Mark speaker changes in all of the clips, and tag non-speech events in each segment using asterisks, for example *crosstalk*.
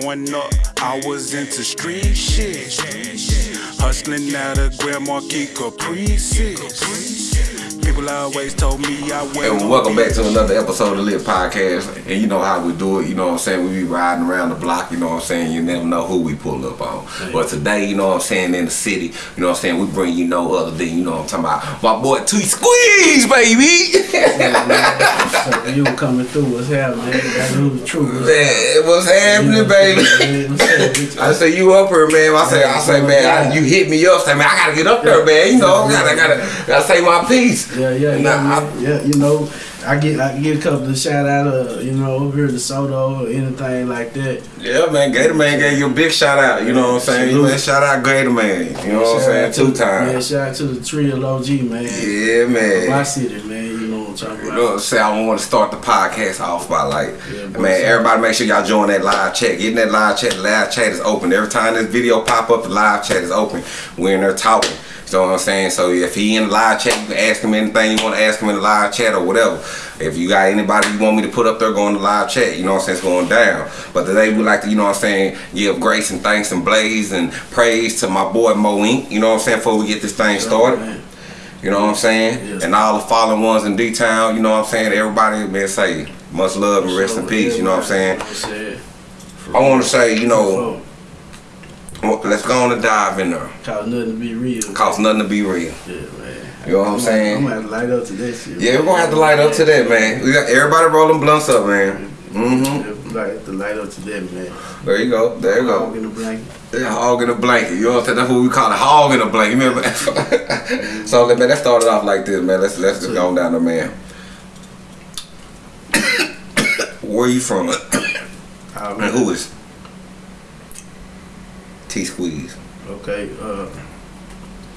Speaker 1: Growing up, I was into street shit. Hustling out of Grand Marquis Caprices. People always told me I went.
Speaker 2: And welcome back to another episode of Lit Podcast. And you know how we do it, you know what I'm saying? We be riding around the block, you know what I'm saying? You never know who we pull up on. But today, you know what I'm saying, in the city, you know what I'm saying, we bring you no other than, you know what I'm talking about, my boy T Squeeze, baby! *laughs*
Speaker 3: So you coming through, what's happening? That's who the truth.
Speaker 2: man, what's happening, baby?
Speaker 3: What's happening?
Speaker 2: I say you up here, man. I say, I say, oh man, I, you hit me up. Say, man, I gotta get up there, man. You know, I gotta, gotta, gotta say my piece.
Speaker 3: Yeah, yeah, yeah,
Speaker 2: I-
Speaker 3: man. yeah. You know, I get I get a couple of shout out of you know over here to Soto or anything like that.
Speaker 2: Yeah, man. Gator Man gave you a big shout out. You know what I'm saying? You man, shout out Gator Man. You know what I'm saying? Two
Speaker 3: times. Yeah, shout out to the Trill OG man.
Speaker 2: Yeah, man.
Speaker 3: My city, man. You know what I'm talking
Speaker 2: You
Speaker 3: about.
Speaker 2: know what I'm saying? I want to start the podcast off by like,
Speaker 3: Yeah,
Speaker 2: man, everybody make sure y'all join that live chat. Get in that live chat. Live chat is open. Every time this video pop up, the live chat is open. We're in there talking. You know what I'm saying? So if he in the live chat, you can ask him anything you want to ask him in the live chat or whatever. If you got anybody you want me to put up there, go in the live chat. You know what I'm saying? It's going down. But today we like to, you know what I'm saying, give grace and thanks and blaze and praise to my boy Mo Inc. You know what I'm saying? Before we get this thing started. You know what I'm saying?
Speaker 3: Yes.
Speaker 2: And all the fallen ones in D-Town, you know what I'm saying? Everybody, man, say much love and rest in peace, you know what I'm saying?
Speaker 3: You know what I'm saying?
Speaker 2: I want to say, you know, let's go on and dive in there.
Speaker 3: Cause nothing to be real.
Speaker 2: Cost nothing to be real.
Speaker 3: Yeah, man.
Speaker 2: You know what I'm saying?
Speaker 3: I'm gonna have to light up to that shit.
Speaker 2: Yeah, we're gonna have to light up to that, man. We got everybody rolling blunts up, man. Hmm
Speaker 3: Yeah, Like to light up to that, man.
Speaker 2: There you go. There you go.
Speaker 3: Hog in the blanket.
Speaker 2: Yeah, hog in a blanket. You know what I'm saying? That's what we call it, hog in a blanket. Remember? *laughs* so, man, let's start it off like this, man. Let's let's just go on down the man. *coughs* Where you from? *coughs*
Speaker 3: Oh,
Speaker 2: And who is T Squeeze?
Speaker 3: Okay, uh,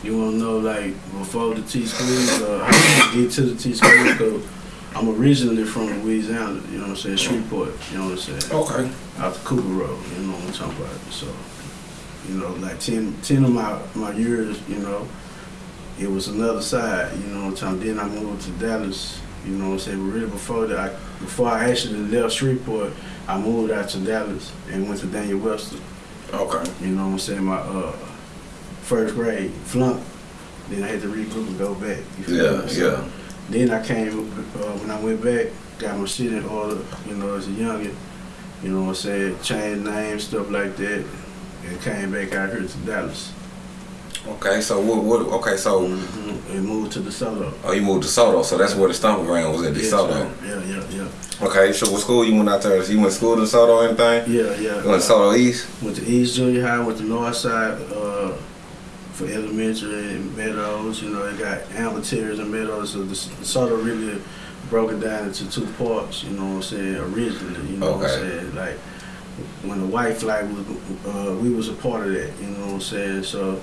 Speaker 3: you wanna know like before the T squeeze, uh, how to get to the T squeeze? I'm originally from Louisiana. You know what I'm saying? Shreveport. You know what I'm saying?
Speaker 2: Okay.
Speaker 3: Out the Cooper Road. You know what I'm talking about? So, you know, like 10, 10 of my my years, you know, it was another side. You know what I'm talking. Then I moved to Dallas. You know what I'm saying? But really before that, I, before I actually left Shreveport, I moved out to Dallas and went to Daniel Webster.
Speaker 2: Okay.
Speaker 3: You know what I'm saying? My uh, first grade flunk. Then I had to regroup and go back.
Speaker 2: Yeah, yeah.
Speaker 3: Then I came uh, when I went back, got my shit in order. You know, as a youngin. You know what I'm saying? Changed names, stuff like that, and came back out here to Dallas.
Speaker 2: Okay. So what? What? Okay. So
Speaker 3: hmm And moved to DeSoto.
Speaker 2: oh, you moved to Soto, so that's where the stomping ground was at
Speaker 3: Yeah,
Speaker 2: DeSoto.
Speaker 3: sir. Yeah, yeah, yeah.
Speaker 2: Okay. So what school you went out there? You went to school to Soto or anything?
Speaker 3: Yeah, yeah.
Speaker 2: You went to Soto East.
Speaker 3: Went to East Junior High, went to North Side uh, for elementary and Meadows. You know, they got amateurs and Meadows. So the, of really broke it down into two parts. You know what I'm saying? Originally, you know what I'm saying? Like when the white flag was, uh, we was a part of that. You know what I'm saying? So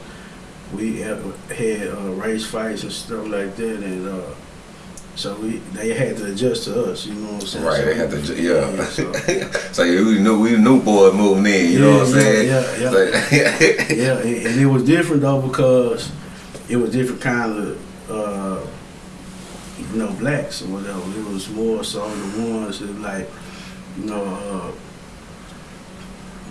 Speaker 3: we had, had uh, race fights and stuff like that, and uh, so we they had to adjust to us. You know what I'm saying?
Speaker 2: Right.
Speaker 3: So
Speaker 2: They had to. ju- Yeah.
Speaker 3: so- *laughs*
Speaker 2: so we knew we knew boys moving in. You know what I'm
Speaker 3: Yeah,
Speaker 2: saying?
Speaker 3: yeah, yeah.
Speaker 2: So- *laughs*
Speaker 3: yeah, and, and it was different though because it was different kind of, uh, you know, blacks or whatever. It was more so the ones that like, you know, uh,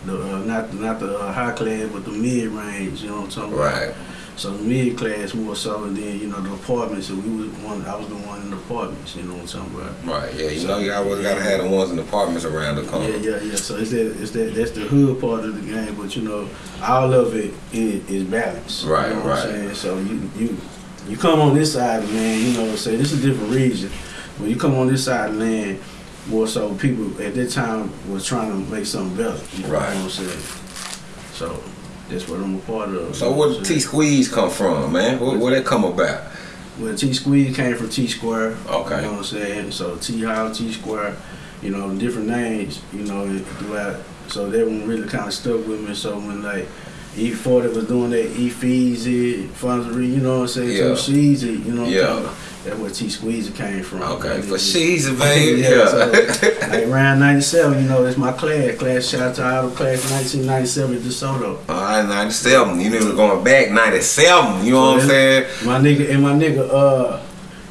Speaker 3: the uh, not not the uh, high class, but the mid range. You know what I'm talking about?
Speaker 2: right.
Speaker 3: So mid class more so, and then you know the apartments. And we was one. I was the one in the apartments. You know what I'm talking about?
Speaker 2: Right. Yeah. You know you always gotta have the ones in the apartments around the corner.
Speaker 3: Yeah, yeah, yeah. So it's that, it's that, that's the hood part of the game. But you know, all of it is, is balance.
Speaker 2: Right,
Speaker 3: you know what
Speaker 2: right.
Speaker 3: I'm saying? So you, you, you come on this side man. You know, what I'm saying this is a different region. When you come on this side of the land, more so people at that time was trying to make something better. You know
Speaker 2: Right.
Speaker 3: what I'm saying? So that's what I'm a part of.
Speaker 2: So where did T? Squeeze come from, man? Where, where that come about?
Speaker 3: Well, T Squeeze came from T Square.
Speaker 2: Okay.
Speaker 3: You know what I'm saying? So T House, T Square, you know, different names, you know, throughout. So that one really kind of stuck with me. So when like E40 was doing that E Feezy, Fonzery, you know what I'm saying?
Speaker 2: Yeah.
Speaker 3: Sheezy, you know what
Speaker 2: Yeah.
Speaker 3: I'm talking about? That's where T Squeezy came from.
Speaker 2: Okay,
Speaker 3: Like,
Speaker 2: for she's *laughs* baby.
Speaker 3: Yeah, so, like around 97, you know, that's my class. Class shout out to all the class 1997 at DeSoto.
Speaker 2: All right, 97. You niggas going back 97. You know what I'm saying?
Speaker 3: My nigga and my nigga uh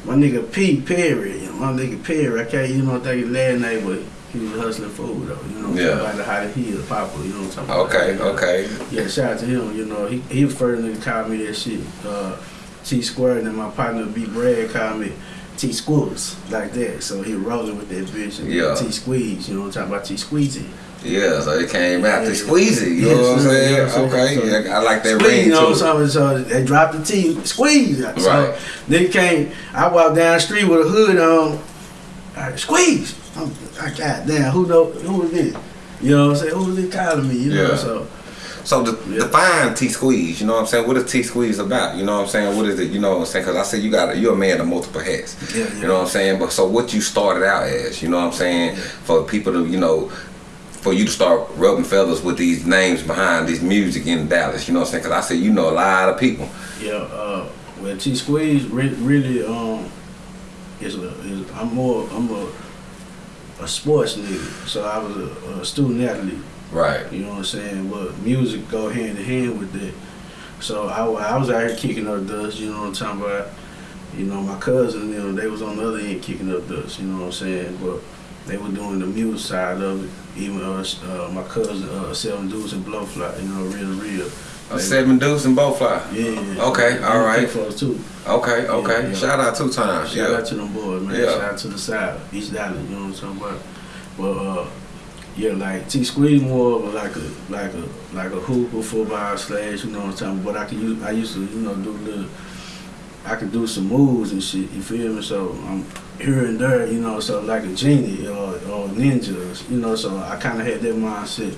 Speaker 3: my nigga P Perry, my nigga Perry, I can't you know think his last name but He was hustling food though, you know.
Speaker 2: Yeah.
Speaker 3: Like the how he is, Papa, you know what I'm talking
Speaker 2: Okay,
Speaker 3: about.
Speaker 2: okay. okay.
Speaker 3: Yeah, shout out to him. You know, he he was first nigga called me that shit. Uh, T Square and then my partner B Brad called me T Squirts like that. So he rolling with that bitch. And
Speaker 2: Yeah.
Speaker 3: T Squeeze. You know what I'm talking about? T Squeezy.
Speaker 2: Yeah, so it came out to
Speaker 3: Yeah.
Speaker 2: squeeze it. You
Speaker 3: Yeah,
Speaker 2: know what I'm saying?
Speaker 3: yeah, so-
Speaker 2: okay,
Speaker 3: so-
Speaker 2: yeah, I like that
Speaker 3: Squeeze,
Speaker 2: ring
Speaker 3: you know what I'm saying? So they dropped the T, squeeze. So
Speaker 2: Right.
Speaker 3: nigga came, I walked down the street with a hood on, I, squeeze. I'm, I got damn, who know, who is this? You know what I'm saying? Who is it calling me? You know,
Speaker 2: Yeah.
Speaker 3: so
Speaker 2: So the,
Speaker 3: Yeah.
Speaker 2: define T squeeze. You know what I'm saying? What is T squeeze about? You know what I'm saying? What is it? You know what I'm saying? Because I said you got you're a man of multiple hats.
Speaker 3: yeah,
Speaker 2: You know what I'm saying? But so what you started out as? You know what I'm saying? For people to you know. For you to start rubbing feathers with these names behind this music in Dallas, you know what I'm saying? Because I said you know a lot of people.
Speaker 3: Yeah, uh, well, T Squeeze re- really um is a is I'm more I'm a a sports nigga. So I was a, a student athlete.
Speaker 2: Right.
Speaker 3: You know what I'm saying? But music go hand in hand with that. So I, I was out here kicking up dust. You know what I'm talking about? You know my cousin, you know they was on the other end kicking up dust. You know what I'm saying? But they were doing the music side of it. Even uh, s- uh, my cousin, uh, Seven Dudes and Blowfly. You know, real real.
Speaker 2: A seven deuce and both fly.
Speaker 3: Yeah, yeah.
Speaker 2: Okay,
Speaker 3: They
Speaker 2: all right.
Speaker 3: for too.
Speaker 2: Okay, okay.
Speaker 3: yeah.
Speaker 2: Shout out two times.
Speaker 3: Shout
Speaker 2: yeah.
Speaker 3: out to them boys, man.
Speaker 2: Yeah.
Speaker 3: Shout out to the side, East Dallas. You know what I'm talking about? But uh, yeah, like T Squeeze more of a, like a like a like a hooper football slash. You know what I'm talking about? But I could use I used to you know do little. I could do some moves and shit. You feel me? So I'm here and there. You know, so like a genie or or ninjas. You know, so I kind of had that mindset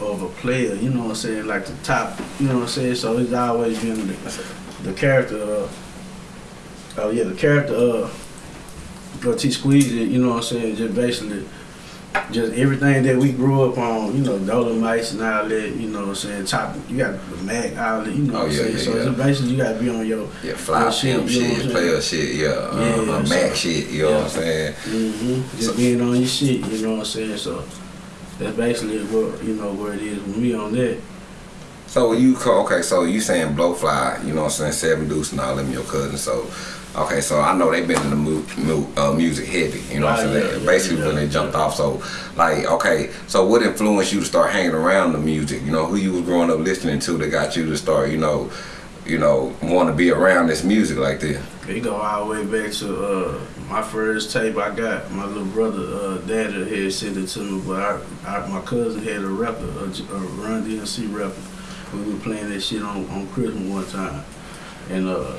Speaker 3: of a player. You know what I'm saying? Like the top. You know what I'm saying? So it's always been the, the character. Of, Oh yeah, the character of uh, T Squeeze, you know what I'm saying, just basically just everything that we grew up on, you know, Dolomites and all that, you know what I'm saying, top you got the Mac, all that, you know what I'm
Speaker 2: yeah,
Speaker 3: saying.
Speaker 2: yeah,
Speaker 3: so
Speaker 2: yeah.
Speaker 3: it's basically you gotta be on your
Speaker 2: Yeah, fly
Speaker 3: Your shit, you know
Speaker 2: shit, player shit, yeah, uh,
Speaker 3: Yeah, so-
Speaker 2: Mac shit, you know what I'm saying?
Speaker 3: hmm just
Speaker 2: So-
Speaker 3: being on your shit, you know what I'm saying. So that's basically what you know where it is with me on that.
Speaker 2: So you okay? So you saying blowfly? You know what I'm saying? Seven Deuce and all them your cousins. So okay, so I know they've been in the mu- mu- uh, music heavy. You know what I'm saying?
Speaker 3: yeah, yeah,
Speaker 2: Basically
Speaker 3: yeah,
Speaker 2: when they jumped off. So like okay, so what influenced you to start hanging around the music? You know who you was growing up listening to that got you to start you know you know want to be around this music like this?
Speaker 3: It go all the way back to uh, my first tape I got. My little brother, uh, daddy had sent it to me, but I, I, my cousin had a record, a, a Run DMC rapper. We were playing that shit on, on Christmas one time, and uh,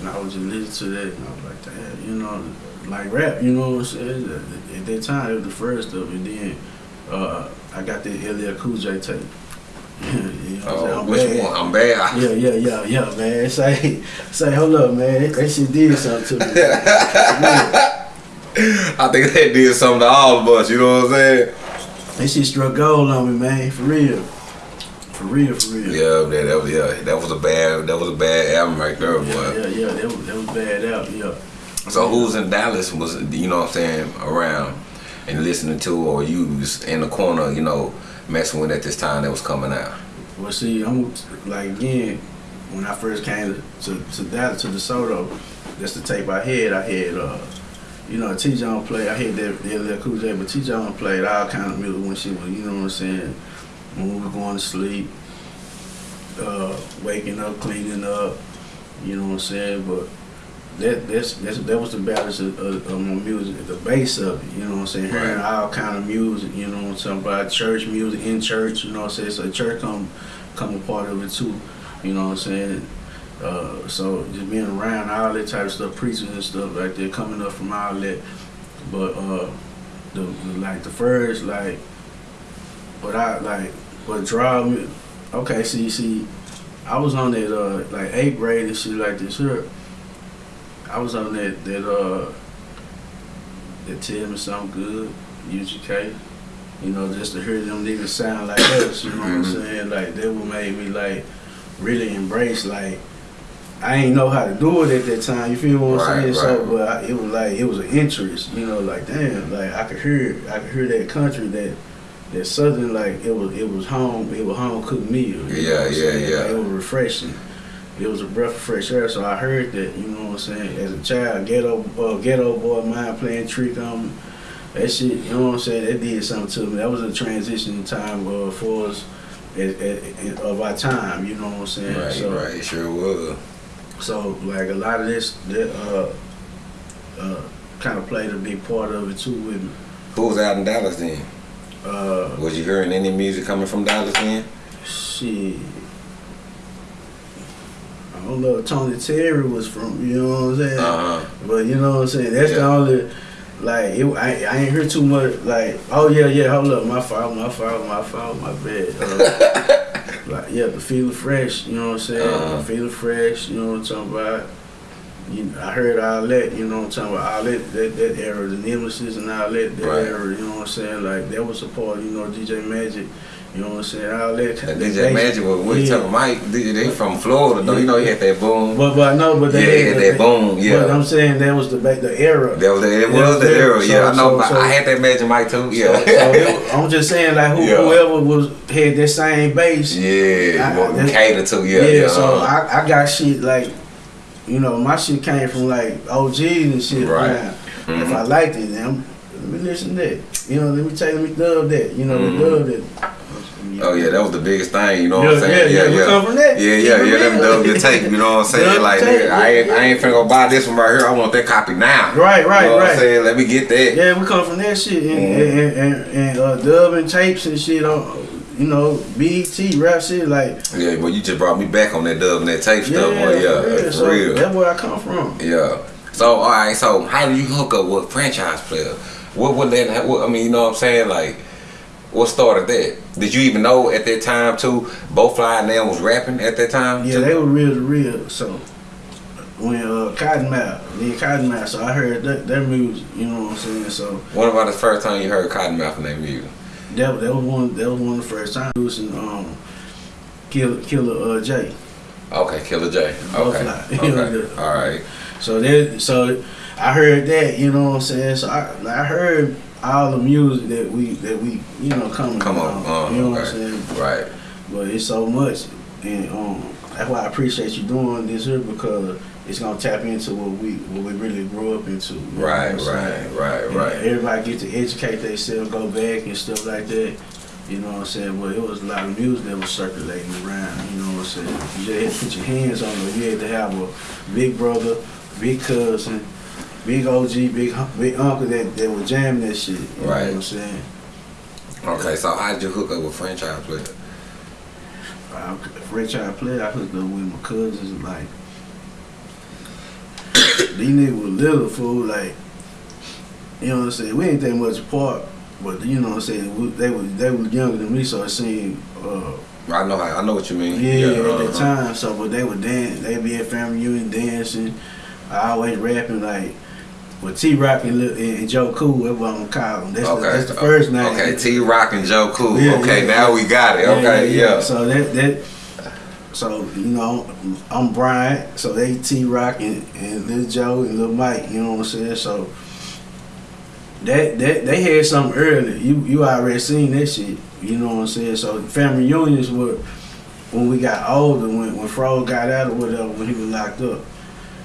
Speaker 3: and I was just listening to that, and I was like, damn, you know, like rap, you know what I'm saying? At, at that time, it was the first of it. Then uh, I got that LL Cool J tape.
Speaker 2: Oh,
Speaker 3: I'm
Speaker 2: which
Speaker 3: bad.
Speaker 2: one? I'm bad.
Speaker 3: Yeah, yeah, yeah, yeah, man. Say, say, hold up, man. That shit did something to me. *laughs*
Speaker 2: I think that did something to all of us. You know what I'm saying?
Speaker 3: that shit struck gold on me, man. For real. For real, for real.
Speaker 2: Yeah, man, that was yeah, that was a bad that was a bad album right there, boy.
Speaker 3: yeah, yeah, yeah. That was, that was bad out, yeah.
Speaker 2: So who's in Dallas was you know what I'm saying around and listening to or you was in the corner, you know, messing with at this time that was coming out.
Speaker 3: Well, see, I'm like again, when I first came to to, to Dallas to DeSoto, that's the tape I had. I had, uh, you know, T. John played. I had that that LL Cool J, but T. John played all kind of music when she was, you know what I'm saying, when we were going to sleep, uh, waking up, cleaning up, you know what I'm saying. But that that's, that's that was the balance of, of, of my music, the base of it. You know what I'm saying. Hearing
Speaker 2: Right.
Speaker 3: all kind of music, you know what I'm talking about, church music in church. You know what I'm saying. So church come come a part of it too. You know what I'm saying. Uh, so just being around all that type of stuff, preaching and stuff like that, coming up from all that. But uh, the, the like the first like, what I like, what draw me. Okay, see, see, I was on that uh like eighth grade and shit like this here. I was on that that uh that tell me something good, UGK. You know, just to hear them niggas sound like us, you know what I'm
Speaker 2: Mhm.
Speaker 3: saying? Like that would made me like really embrace like I ain't know how to do it at that time. You feel what I'm
Speaker 2: Right,
Speaker 3: saying? So, but I, it was like it was an interest. You know, like damn, like I could hear, I could hear that country, that that southern, like it was, it was home, it was home cooked meal. you know
Speaker 2: Yeah,
Speaker 3: what I'm
Speaker 2: yeah,
Speaker 3: saying?
Speaker 2: yeah.
Speaker 3: Like, it was refreshing. It was a breath of fresh air. So I heard that. You know what I'm saying? As a child, ghetto, uh, Geto Boy, mind playing trick on me. that shit, you know what I'm saying? That did something to me. That was a transition time uh, for us at, at, at, of our time. You know what I'm saying?
Speaker 2: Right,
Speaker 3: so,
Speaker 2: right, sure was.
Speaker 3: So like a lot of this, that uh, uh, kind of played a big part of it too with me.
Speaker 2: Who was out in Dallas then?
Speaker 3: Uh,
Speaker 2: Was you hearing any music coming from Dallas then?
Speaker 3: shit. I don't know. Tony Terry was from, you know what I'm saying?
Speaker 2: Uh huh.
Speaker 3: But you know what I'm saying? That's the only, like, it, I, I ain't hear too much, like, oh yeah, yeah, hold up, my fault, my fault, my fault, my bad. Uh, *laughs* like, yeah, the feeling fresh, you know what I'm saying?
Speaker 2: Uh-huh.
Speaker 3: Feeling fresh, you know what I'm talking about? You, I heard all that, you know what I'm talking about? All that, that, that era, the nemesis and all that, that
Speaker 2: Right.
Speaker 3: era, you know what I'm saying? Like, that was a part, you know, DJ Magic, you know what I'm saying? All that.
Speaker 2: And
Speaker 3: that
Speaker 2: DJ
Speaker 3: bass-
Speaker 2: Magic was we
Speaker 3: yeah.
Speaker 2: talking Mike. They they from Florida though. You know he had that boom.
Speaker 3: But, but no, but they
Speaker 2: he had that boom.
Speaker 3: But
Speaker 2: Yeah.
Speaker 3: I'm saying that was the the era.
Speaker 2: That was the, it
Speaker 3: Yeah,
Speaker 2: was the
Speaker 3: so-
Speaker 2: era. Yeah, I know.
Speaker 3: so- so-
Speaker 2: I had that Magic Mike too. Yeah.
Speaker 3: so it, *laughs* I'm just saying, like who,
Speaker 2: Yeah.
Speaker 3: whoever was had that same base.
Speaker 2: yeah.
Speaker 3: I-
Speaker 2: what we
Speaker 3: I-
Speaker 2: cater to. Yeah.
Speaker 3: Yeah,
Speaker 2: Yeah.
Speaker 3: so
Speaker 2: uh-huh.
Speaker 3: I, I got shit like, you know, my shit came from like OGs and shit.
Speaker 2: Right.
Speaker 3: man.
Speaker 2: Mhm.
Speaker 3: If I liked it, then I'm, let me listen to that. You know, let me take, let me dub that. You know,
Speaker 2: Mhm.
Speaker 3: the dub that.
Speaker 2: Oh yeah, that was the biggest thing. You know what
Speaker 3: Yeah,
Speaker 2: I'm saying?
Speaker 3: yeah, yeah, we come from that.
Speaker 2: Yeah, yeah, yeah. Let me
Speaker 3: real.
Speaker 2: dub tape. You know what I'm *laughs* saying?
Speaker 3: Dub
Speaker 2: like, I ain't, I ain't finna go buy this one right here. I want that copy now.
Speaker 3: Right, right,
Speaker 2: you know What I'm
Speaker 3: right.
Speaker 2: saying? Let me get that.
Speaker 3: Yeah, we come from that shit and
Speaker 2: Mhm.
Speaker 3: and, and, uh, dubbing tapes and shit on, you know, BET rap shit like.
Speaker 2: Yeah, well, you just brought me back on that dub and that tape
Speaker 3: Yeah,
Speaker 2: stuff. Well, yeah,
Speaker 3: for real.
Speaker 2: for
Speaker 3: So
Speaker 2: real.
Speaker 3: That's where I come from.
Speaker 2: Yeah. So all right. So how do you hook up with franchise player? What would that? What, I mean, you know what I'm saying? Like, what started that? Did you even know at that time too? Both Fly and them was rapping at that time.
Speaker 3: Yeah,
Speaker 2: too?
Speaker 3: they were real to real. So when uh, Cottonmouth, then Cottonmouth, so I heard that, their music. You know what I'm saying? So
Speaker 2: When about the first time you heard Cottonmouth and their music?
Speaker 3: that that was one that was one of the first times. Using um, Killer Killer uh, J.
Speaker 2: Okay, Killer J. Okay.
Speaker 3: Fly. *laughs* You know,
Speaker 2: Okay. All right.
Speaker 3: So that so I heard that. You know what I'm saying? So I I heard all the music that we that we you know coming
Speaker 2: Come on. Uh,
Speaker 3: you know what I'm saying?
Speaker 2: Right.
Speaker 3: But it's so much, and um, that's why I appreciate you doing this here because it's gonna tap into what we what we really grew up into.
Speaker 2: Right. Right. Right.
Speaker 3: And
Speaker 2: Right.
Speaker 3: Everybody get to educate themselves, go back and stuff like that. You know what I'm saying? Well, it was a lot of music that was circulating around. You know what I'm saying? You just had to put your hands on it. You had to have a big brother, big cousin, big OG, big big uncle that, that was jamming that shit. You know
Speaker 2: Right.
Speaker 3: what I'm saying?
Speaker 2: Okay. So how did you hook up with franchise player?
Speaker 3: I, Fred I play, I hooked up with my cousins. Like *coughs* these niggas was little fool. Like you know what I'm saying. We ain't that much apart, but you know what I'm saying. We, they was they was younger than me, so it seemed. Uh,
Speaker 2: I know. how- I know what you mean.
Speaker 3: yeah, at that
Speaker 2: uh-huh.
Speaker 3: time. So, but they were dancing. They be at family reunion dancing. I always rapping like. With T Rock and, and Joe Cool, that's what I'm gonna call them. That's,
Speaker 2: Okay.
Speaker 3: the, that's the first name.
Speaker 2: Okay. T Rock and Joe Cool.
Speaker 3: Yeah,
Speaker 2: okay.
Speaker 3: yeah,
Speaker 2: now
Speaker 3: yeah.
Speaker 2: we got it. Okay. Yeah.
Speaker 3: So that that so you know I'm Brian. So they T Rock and, and Lil Joe and Lil Mike. You know what I'm saying? So that that they had something early. You you already seen that shit. You know what I'm saying? So family reunions were when we got older. When when Fro got out or whatever when he was locked up.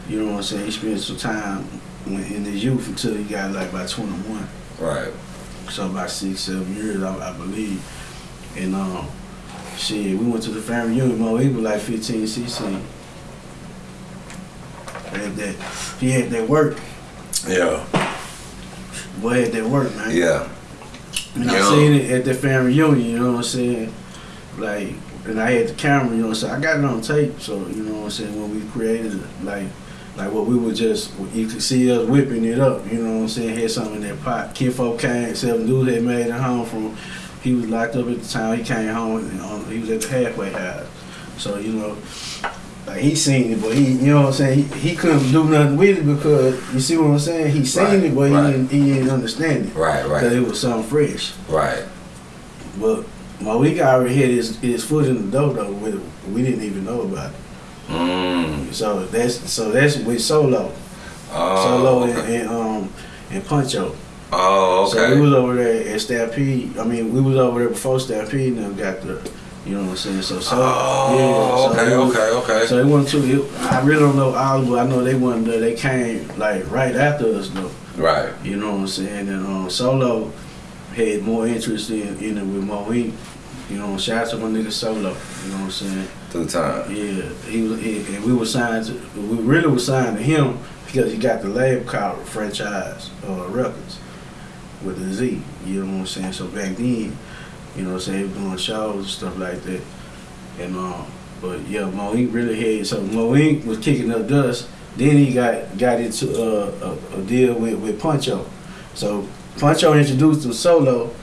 Speaker 3: You know what I'm saying? He spent some time in his youth until he got like about 21
Speaker 2: Right.
Speaker 3: so about six, seven years, I, I believe. And um, shit, we went to the family reunion. Mo, he was like 15, 16. Had that, he had that work.
Speaker 2: Yeah.
Speaker 3: Boy had that work, man.
Speaker 2: Yeah.
Speaker 3: And I
Speaker 2: Yeah.
Speaker 3: seen it at the family reunion. You know what I'm saying? Like, and I had the camera. You know what I'm saying? I got it on tape. So you know what I'm saying? When we created it, like. Like what we were just, you could see us whipping it up, you know what I'm saying? Had something in that pot. Kid folk came, seven dudes had made it home from, he was locked up at the time. He came home, and um, he was at the halfway house. So, you know, like he seen it, but he, you know what I'm saying? He, he couldn't do nothing with it because, you see what I'm saying? He seen
Speaker 2: Right,
Speaker 3: it, but
Speaker 2: right.
Speaker 3: he, didn't, he didn't understand it.
Speaker 2: Right. Right.
Speaker 3: Because it was something fresh.
Speaker 2: Right.
Speaker 3: But Malik already had his, his foot in the door though with. We didn't even know about it.
Speaker 2: Mm.
Speaker 3: So that's so that's with Solo.
Speaker 2: Oh.
Speaker 3: Solo
Speaker 2: okay.
Speaker 3: and, and um and Puncho.
Speaker 2: Oh. okay.
Speaker 3: So we was over there at Stampede. I mean, we was over there before Stampede and got the, you know what I'm saying. So so
Speaker 2: Oh.
Speaker 3: yeah. So
Speaker 2: okay.
Speaker 3: was-
Speaker 2: Okay. Okay.
Speaker 3: So it wasn't too. It, I really don't know all, but I know they there. They came like right after us though.
Speaker 2: Right.
Speaker 3: You know what I'm saying? And um, Solo had more interest in, in it with Mo Inc. You know, shout out to my nigga Solo. You know what I'm saying?
Speaker 2: Two time.
Speaker 3: Yeah, he was, he, and we were signed. To, we really were signed to him because he got the label called Franchise uh, Records with the Z. You know what I'm saying? So back then, you know, what I'm saying he was doing shows and stuff like that. And um, but yeah, Mo Inc. really had so Mo Inc. was kicking up dust. Then he got got into uh, a, a deal with with Puncho. So Puncho introduced him solo.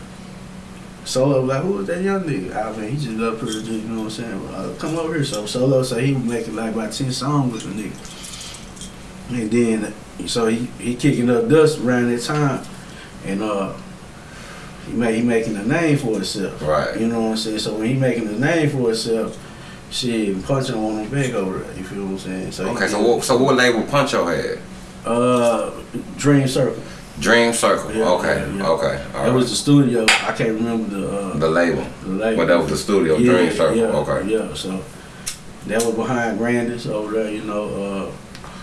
Speaker 3: Solo like, who was that young nigga? I mean, he just up here, just, you know what I'm saying? Uh, come over here. So Solo, so he was making like about 10 songs with the nigga. And then, so he, he kicking up dust around that time. And uh, he made, he making a name for himself.
Speaker 2: Right.
Speaker 3: You know what I'm saying? So when he making a name for himself, shit, punching on him back over there. You feel what I'm saying? So
Speaker 2: Okay, so what, so what label Puncho had?
Speaker 3: Uh, Dream Circle.
Speaker 2: Dream Circle.
Speaker 3: Yeah,
Speaker 2: okay,
Speaker 3: yeah, yeah.
Speaker 2: okay. all
Speaker 3: That
Speaker 2: right.
Speaker 3: was the studio. I can't remember the uh,
Speaker 2: the label.
Speaker 3: the label.
Speaker 2: But that was the studio, Dream Circle. Okay.
Speaker 3: Yeah, so that was behind Grandis over there, you know.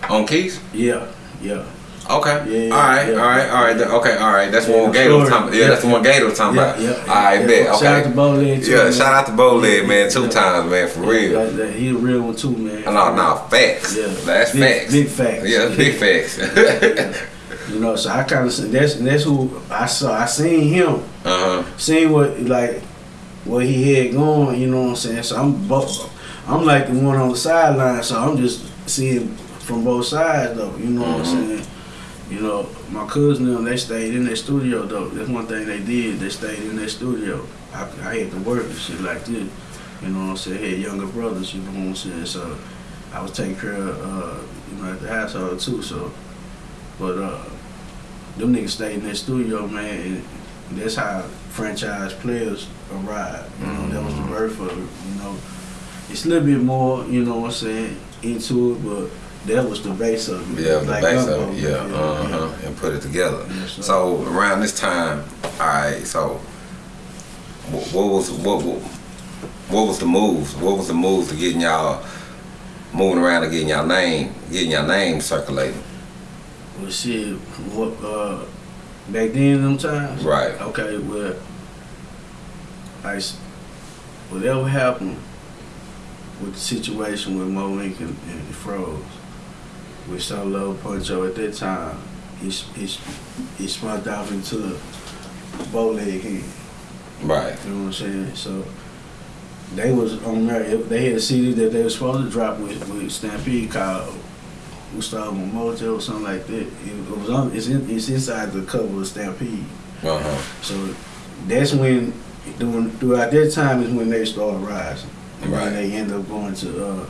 Speaker 3: Uh,
Speaker 2: On keys?
Speaker 3: yeah, yeah.
Speaker 2: Okay.
Speaker 3: Yeah,
Speaker 2: all right,
Speaker 3: yeah.
Speaker 2: all right, all right. Okay, all right. That's
Speaker 3: Yeah,
Speaker 2: one Gator was talking about. Yeah, that's the one Gator was talking about.
Speaker 3: yeah,
Speaker 2: all right, bet.
Speaker 3: Shout out to Bowleg too.
Speaker 2: Yeah,
Speaker 3: man.
Speaker 2: shout out to Bowleg,
Speaker 3: Yeah,
Speaker 2: man, two times, man, for real.
Speaker 3: Like that. He a real one too, man.
Speaker 2: No, no, facts.
Speaker 3: Yeah.
Speaker 2: That's
Speaker 3: Big-
Speaker 2: facts.
Speaker 3: big facts.
Speaker 2: Yeah, big *laughs* facts.
Speaker 3: You know, so I kind of that's that's who I saw. I seen him,
Speaker 2: uh huh.
Speaker 3: seen what like what he had going. You know what I'm saying? So I'm both. I'm like the one on the sideline, so I'm just seeing from both sides though. You know what I'm
Speaker 2: Mhm.
Speaker 3: saying? You know, my cousin them they stayed in their studio though. That's one thing they did. They stayed in their studio. I, I had to work and shit like this. You know what I'm saying? I had younger brothers. You know what I'm saying? So I was taking care of uh, you know at the household too. So, but uh, them niggas stayed in their studio, man. And that's how franchise players arrive. You know, that was the birth of it. You know, it's a little bit more. You know what I'm saying? Into it, but that was the base of it.
Speaker 2: Yeah, the
Speaker 3: Like
Speaker 2: base of it. Yeah, uh huh. And put it together.
Speaker 3: Yes.
Speaker 2: So around this time, all right. So what, what was what, what what was the moves? What was the moves to getting y'all moving around and getting y'all name, getting y'all name circulating?
Speaker 3: Well, shit, what, uh, back then, them times?
Speaker 2: Right.
Speaker 3: Okay, well, I, whatever happened with the situation with Mo Link and, and the Froze, with Solo Puncho at that time, it's, it's, it spun off into the bow leg hand.
Speaker 2: Right.
Speaker 3: You know what I'm saying? So they was on there. They had a CD that they were supposed to drop with, with Stampede called Gustavo Mojo or something like that. It, was on. It's in, it's inside the cover of Stampede.
Speaker 2: Uh huh.
Speaker 3: So that's when doing throughout that time is when they start rising. And
Speaker 2: Right.
Speaker 3: they end up going to uh,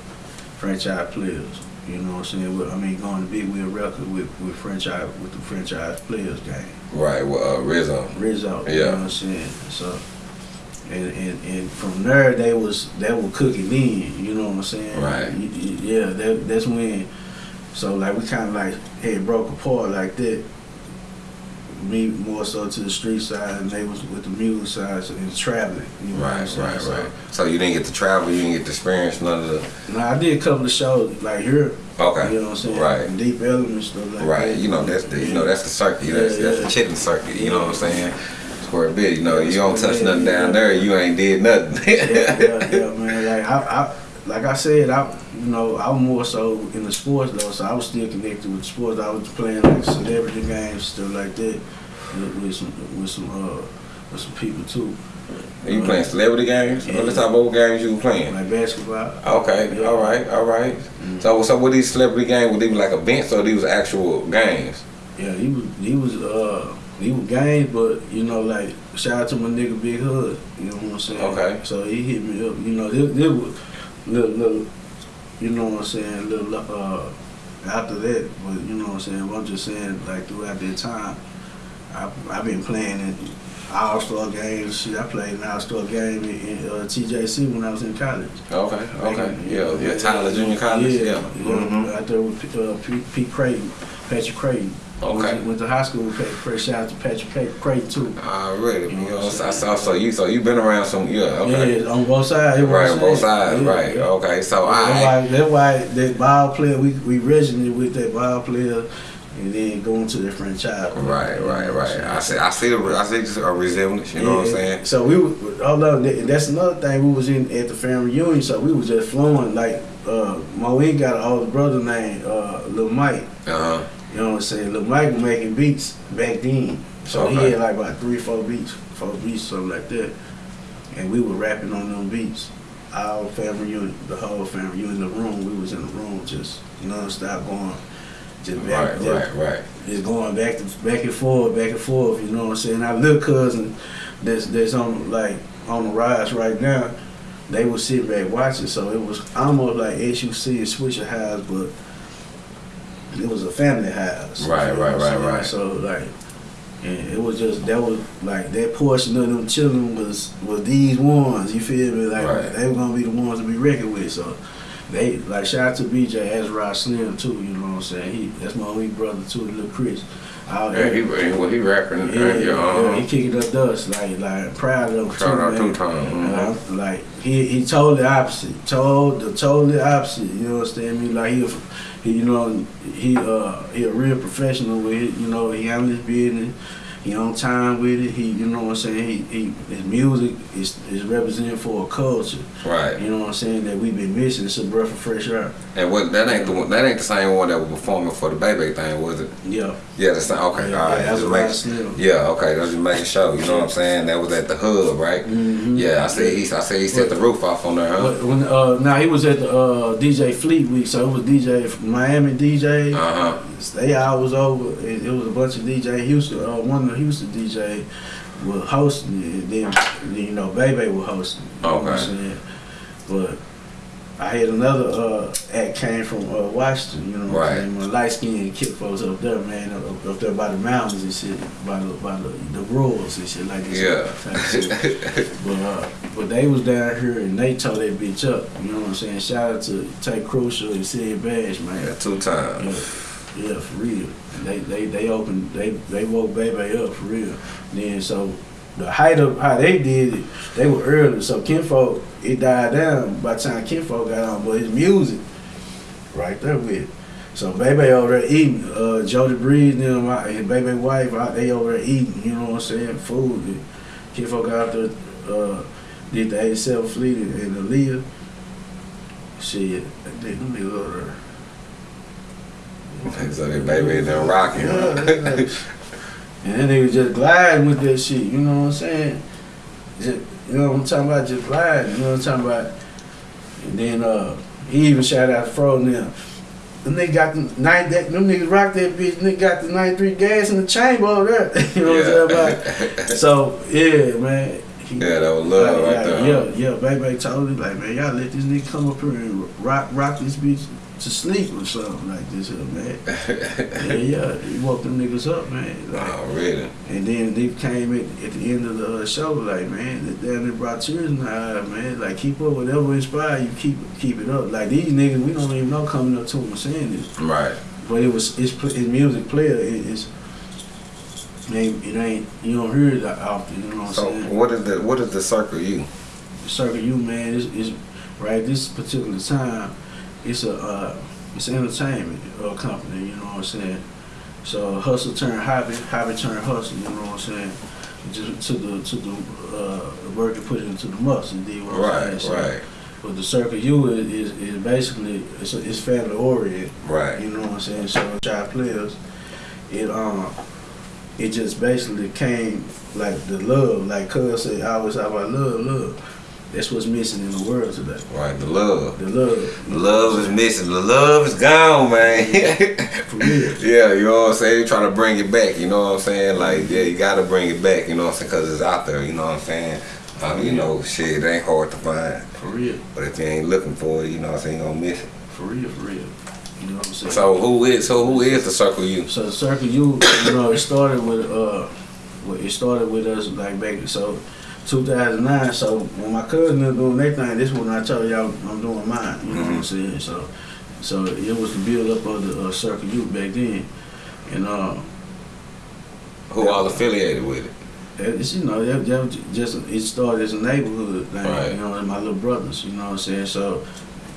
Speaker 3: franchise players. You know what I'm saying? With, I mean, going to Big Wheel Record with, with franchise with the franchise players game.
Speaker 2: Right. Well, uh, Rizzo.
Speaker 3: Rizzo. You
Speaker 2: Yeah.
Speaker 3: know what I'm saying? So, and, and, and from there they was they were cooking in. You know what I'm saying?
Speaker 2: Right.
Speaker 3: Yeah. That, that's when. So like we kind of like had broke apart like that. Me more so to the street side, and they was with the music side so, and traveling. You know
Speaker 2: Right.
Speaker 3: saying?
Speaker 2: Right.
Speaker 3: So,
Speaker 2: Right. So you didn't get to travel. You didn't get to experience none of the.
Speaker 3: Now I did a couple of shows like here.
Speaker 2: Okay.
Speaker 3: You know what I'm saying?
Speaker 2: Right.
Speaker 3: Deep Ellum stuff like
Speaker 2: Right,
Speaker 3: that.
Speaker 2: you know that's the you know that's the circuit. That's,
Speaker 3: Yeah,
Speaker 2: that's the chitlin circuit. You know what I'm saying? Square bit. You know
Speaker 3: Yeah,
Speaker 2: you don't touch nothing down
Speaker 3: yeah.
Speaker 2: there. You ain't did nothing.
Speaker 3: yeah, yeah, *laughs* yeah, man. Like I, I, like I said, I, you know, I was more so in the sports though, so I was still connected with sports. I was playing like celebrity games, stuff like that, with, with some, with some, uh, with some people too,
Speaker 2: you playing celebrity games?
Speaker 3: Yeah.
Speaker 2: What type of old games you were playing?
Speaker 3: like basketball.
Speaker 2: Okay,
Speaker 3: Yeah.
Speaker 2: all right, all right.
Speaker 3: Mhm.
Speaker 2: So so these celebrity games? Were they like events or these actual games?
Speaker 3: Yeah, he was, he was, uh, he was games, but you know, like shout out to my nigga Big Hood. You know what I'm saying?
Speaker 2: Okay.
Speaker 3: So he hit me up. You know, this, this was little, little, you know what I'm saying, little, uh, after that, but you know what I'm saying. I'm just saying, like throughout that time, I I've been playing in all star games. Shit, I played an all star game in, in uh, TJC when I was in college.
Speaker 2: Okay, okay, yeah, yeah. Tyler Junior College,
Speaker 3: Yeah,
Speaker 2: yeah.
Speaker 3: yeah.
Speaker 2: Mhm.
Speaker 3: Out there with uh, Pete, Pete Creighton, Patrick Creighton.
Speaker 2: Okay.
Speaker 3: Went, went to high school with Patrick Creighton. Shout out to Patrick Creighton too.
Speaker 2: Already, you
Speaker 3: You know
Speaker 2: So, saw so you so you been around some yeah. Okay.
Speaker 3: Yeah, on both sides. you know what
Speaker 2: Right, both sides,
Speaker 3: Yeah,
Speaker 2: right.
Speaker 3: yeah.
Speaker 2: Okay, so I
Speaker 3: that's why that ball player we we resonated with that ball player. and then going to the franchise.
Speaker 2: Right, right, right. I see, I see the, I see just a resemblance. You know what I'm saying?
Speaker 3: So we, were- although that- that's another thing, we was in at the family reunion, so we was just flowing like uh, Moe got an older brother named uh, Lil Mike.
Speaker 2: Uh huh.
Speaker 3: You know what I'm saying? Lil Mike was making beats back then, so he had like about three, four beats, four beats, something like that, and we were rapping on them beats. Our family reunion, the whole family reunion, in the room, we was in the room just non-stop going, just back,
Speaker 2: Right,
Speaker 3: just,
Speaker 2: right, right.
Speaker 3: just going back to back and forth, back and forth. You know what I'm saying? Our little cousin, that's that's on like on the rise right now. They was sitting back watching, so it was almost like SUC and Swishahouse, but it was a family house.
Speaker 2: Right, right, right, right.
Speaker 3: So like, and it was just that was like that portion of them children was was these ones. You feel me? Like
Speaker 2: Right.
Speaker 3: they were gonna be the ones to be reckoned with. So. They like shout out to BJ as Ezra Slim too, you know what I'm saying? He that's my only brother too, little Chris. Out
Speaker 2: Yeah,
Speaker 3: there.
Speaker 2: he, well, he rapping.
Speaker 3: Yeah,
Speaker 2: Yeah,
Speaker 3: yeah,
Speaker 2: yeah,
Speaker 3: he kicking up dust, like like proud of him
Speaker 2: Shout out
Speaker 3: man.
Speaker 2: times.
Speaker 3: Uh-huh. Like he he totally opposite, told the totally opposite. You know what I'm saying? I mean, like he, he you know he uh he a real professional with it. You know he handle his business. He on time with it. He you know what I'm saying? He, he his music is is representing for a culture.
Speaker 2: Right.
Speaker 3: You know what I'm saying? That we've been missing. It's a breath of fresh air.
Speaker 2: And what that ain't the one, that ain't the same one that was performing for the baby thing, was it?
Speaker 3: Yeah.
Speaker 2: Yeah, the same. Okay,
Speaker 3: Yeah,
Speaker 2: all right.
Speaker 3: yeah, that was
Speaker 2: just making- yeah, okay. That's just making sure. You know what I'm saying? That was at the hub, right?
Speaker 3: Mhm.
Speaker 2: Yeah, I see. He, I see. He set the roof off on there, huh?
Speaker 3: When uh now he was at the uh DJ Fleet Week, so it was DJ Miami DJ.
Speaker 2: Uh huh.
Speaker 3: Stay hours over. It, it was a bunch of DJ. Houston, uh, one of the DJ was hosting it. And then you know, Bebe was hosting. it, You know what I'm
Speaker 2: Okay.
Speaker 3: saying? But I had another uh, act came from uh, Washington. You know, what
Speaker 2: Right.
Speaker 3: I'm saying? My light skinned kid folks up there, man, up, up there by the mountains and shit, by the by the the rules and shit like this.
Speaker 2: Yeah. *laughs*
Speaker 3: But uh, but they was down here and they tore that bitch up. You know what I'm saying? Shout out to Tay Crucial and Sid Bash, man.
Speaker 2: yeah, two times.
Speaker 3: Yeah, yeah, for real. They they they opened they they woke baby up for real. Then so the height of how they did it, they were early. So Kinfolk it died down by the time Kinfolk got on, but his music right there with it. So baby over there eating, uh Jody Breeze and them out- and baby wife out they over there eating, you know what I'm saying, food. And Kinfolk out there uh did the 87 fleet and and the Leah. Shit, they them niggas over there.
Speaker 2: So that baby done rocking.
Speaker 3: Yeah, yeah. *laughs* And then they was just gliding with that shit, you know what I'm saying? Just, you know what I'm talking about? Just gliding, you know what I'm talking about? And then uh, he even shout out to Fro and them. Them niggas got the nine that them niggas rock that bitch, nigga got the 93 gas in the chamber over there. *laughs* you know what I'm talking about? So yeah, man. He,
Speaker 2: Yeah, that was love
Speaker 3: like,
Speaker 2: right there,
Speaker 3: Yeah, yeah, baby told me like, man, y'all let this nigga come up here and rock rock this bitch to sleep or something like this here, man. yeah, yeah, he woke them niggas up, man. Like,
Speaker 2: oh, really?
Speaker 3: and then they came at, at the end of the uh, show, like, man, that damn they brought tears in the eye, man. Like, keep up whatever inspire you, keep keep it up. Like these niggas, we don't even know coming up to them saying this,
Speaker 2: Right.
Speaker 3: but it was it's, it's music player. It, it's it ain't, it ain't you don't hear it that often. You know what I'm saying?
Speaker 2: So what is the what is the circle you?
Speaker 3: Circle you, man, is is right. This particular time, it's a uh, it's an entertainment uh, company. You know what I'm saying? So hustle turn hobby, hobby turn hustle. You know what I'm saying? Just to the to the uh, work and put it into the muscle. You dig what I'm
Speaker 2: Right,
Speaker 3: saying? So,
Speaker 2: right,
Speaker 3: But the circle U is, is, is basically it's, a, it's family oriented.
Speaker 2: right.
Speaker 3: You know what I'm saying? So child players, it um, it just basically came like the love, like Cuz said, I always have about love, love. That's what's missing in the world today.
Speaker 2: Right, the love.
Speaker 3: The love.
Speaker 2: The love is missing. The love is gone, man.
Speaker 3: For real. *laughs*
Speaker 2: yeah, you know what I'm saying? Trying to bring it back, you know what I'm saying? Like, yeah, you gotta bring it back, you know what I'm saying? Because it's out there, you know what I'm saying? Um, you know, shit, it ain't hard to find.
Speaker 3: For real.
Speaker 2: But if you ain't looking for it, you know what I'm saying, you gonna miss it.
Speaker 3: For real, for real. You know what I'm saying?
Speaker 2: So who is so who is the circle you?
Speaker 3: So the circle U, you know, it started with uh, well, it started with us like back so 2009. So when my cousin was doing their thing, this when I told y'all I'm doing mine. You know what I'm saying? So, so it was the build up of the uh, circle U back then, and uh,
Speaker 2: Who all affiliated with it?
Speaker 3: it's you know that, that just it started as a neighborhood thing.
Speaker 2: Right.
Speaker 3: You know, and my little brothers. You know what I'm saying? So.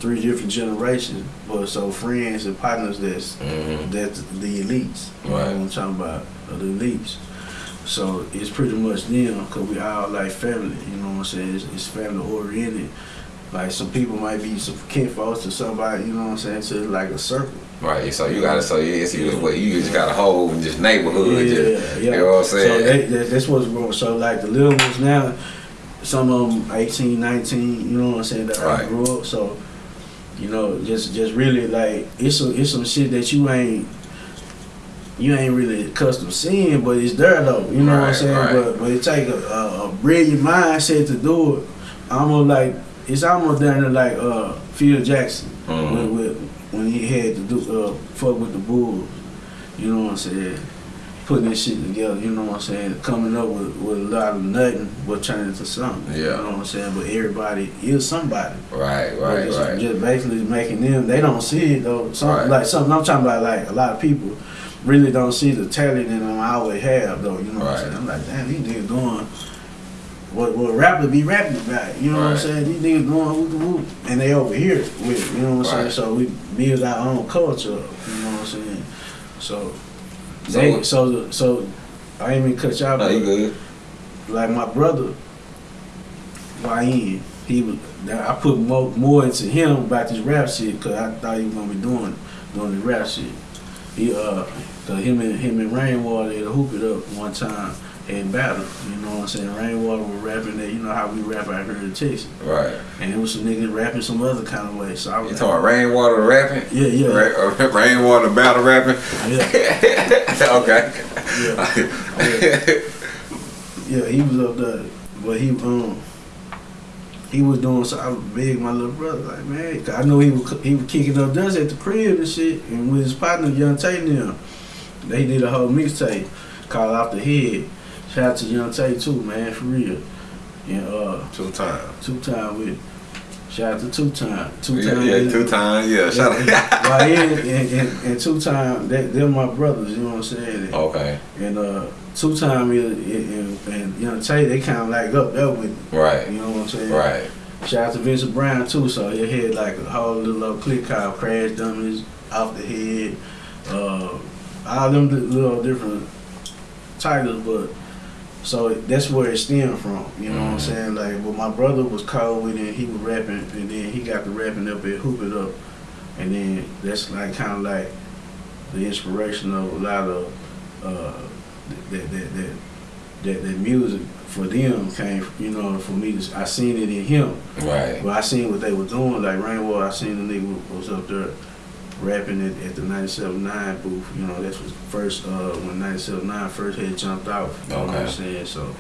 Speaker 3: three different generations, but so friends and partners that's
Speaker 2: Mhm.
Speaker 3: that's the elites. You know
Speaker 2: Right.
Speaker 3: what I'm talking about, the elites. So it's pretty much them, cause we all like family. You know what I'm saying? It's, it's family oriented. Like some people might be some kinfolks to somebody. You know what I'm saying? So it's like a circle.
Speaker 2: Right. So you gotta. So yeah. So you, what, you just got a whole just neighborhood. Yeah, just, You know what I'm
Speaker 3: So
Speaker 2: saying?
Speaker 3: they, that, that's what's going. So like the little ones now, some of them 18, 19. You know what I'm saying? That
Speaker 2: Right.
Speaker 3: I grew up. So you know, just just really like it's some it's some shit that you ain't you ain't really accustomed to seeing, but it's there though. You know what I'm saying?
Speaker 2: right.
Speaker 3: But but it take a, a, a brilliant mindset to do it. Almost like it's almost down to like uh Phil Jackson
Speaker 2: Mhm.
Speaker 3: when, when when he had to do uh fuck with the Bulls. You know what I'm saying? Putting this shit together, you know what I'm saying? Coming up with, with a lot of nothing but turning into something.
Speaker 2: Yeah.
Speaker 3: You know what I'm saying? But everybody is somebody.
Speaker 2: Right. Right.
Speaker 3: just,
Speaker 2: Right.
Speaker 3: just basically making them they don't see it though. Some
Speaker 2: Right.
Speaker 3: like something I'm talking about like a lot of people really don't see the talent in them I always have though. You know what I'm saying? I'm like, damn, these niggas doing what what rapper be rapping about. You know what I'm saying? These niggas doing whoop whoop and they over here with you know what I'm saying? So we build our own culture, you know what I'm saying? So
Speaker 2: So
Speaker 3: they so so I ain't even cut y'all
Speaker 2: No, you good.
Speaker 3: like my brother, YN, he was. I put more, more into him about this rap shit because I thought he was gonna be doing doing the rap shit. He uh, cause him and him and Rainwater had hoop it up one time and battle. You know what I'm saying? Rainwater was rapping that. You know how we rap out here in Texas,
Speaker 2: Right.
Speaker 3: and it was some niggas rapping some other kind of way. So I
Speaker 2: You
Speaker 3: was
Speaker 2: talking rainwater rapping?
Speaker 3: Yeah, yeah.
Speaker 2: Ra- uh, *laughs* rainwater battle rapping.
Speaker 3: yeah, *laughs*
Speaker 2: okay.
Speaker 3: yeah. Yeah, he was up there, but he um he was doing so I was big my little brother like man, I know he was he was kicking up dust at the crib and shit, and with his partner Young Tate them, they did a whole mixtape called Off the Head. Shout out to Young Tate too, man, for real. And uh,
Speaker 2: Two Time.
Speaker 3: two time with shout out to two time, two time.
Speaker 2: yeah, two times. Yeah, shout out. *laughs*
Speaker 3: Well, and, and, and, and two time, they, they're my brothers. You know what I'm saying?
Speaker 2: okay.
Speaker 3: And uh, two time and, and, and you know Tay, they kind of like up there with, me,
Speaker 2: Right.
Speaker 3: you know what I'm saying?
Speaker 2: Right.
Speaker 3: Shout out to Vincent Brown too. So he had like a whole little, little click called Crash Dummies, Off the Head, uh, all them little different titles, but. So that's where it stemmed from, you know what I'm
Speaker 2: Mhm.
Speaker 3: saying? Like, well, my brother was cold with it, he was rapping, and then he got the rapping up at Hoop It Up, and then that's like kind of like the inspiration of a lot of uh, that that that that, that music for them came, you know, for me I seen it in him.
Speaker 2: Right.
Speaker 3: But I seen what they were doing, like Rainwater. I seen the nigga was up there rapping at, at the 97.9 booth. You know, that's was first uh, when 97.9 first had jumped out. You know what I'm saying? So,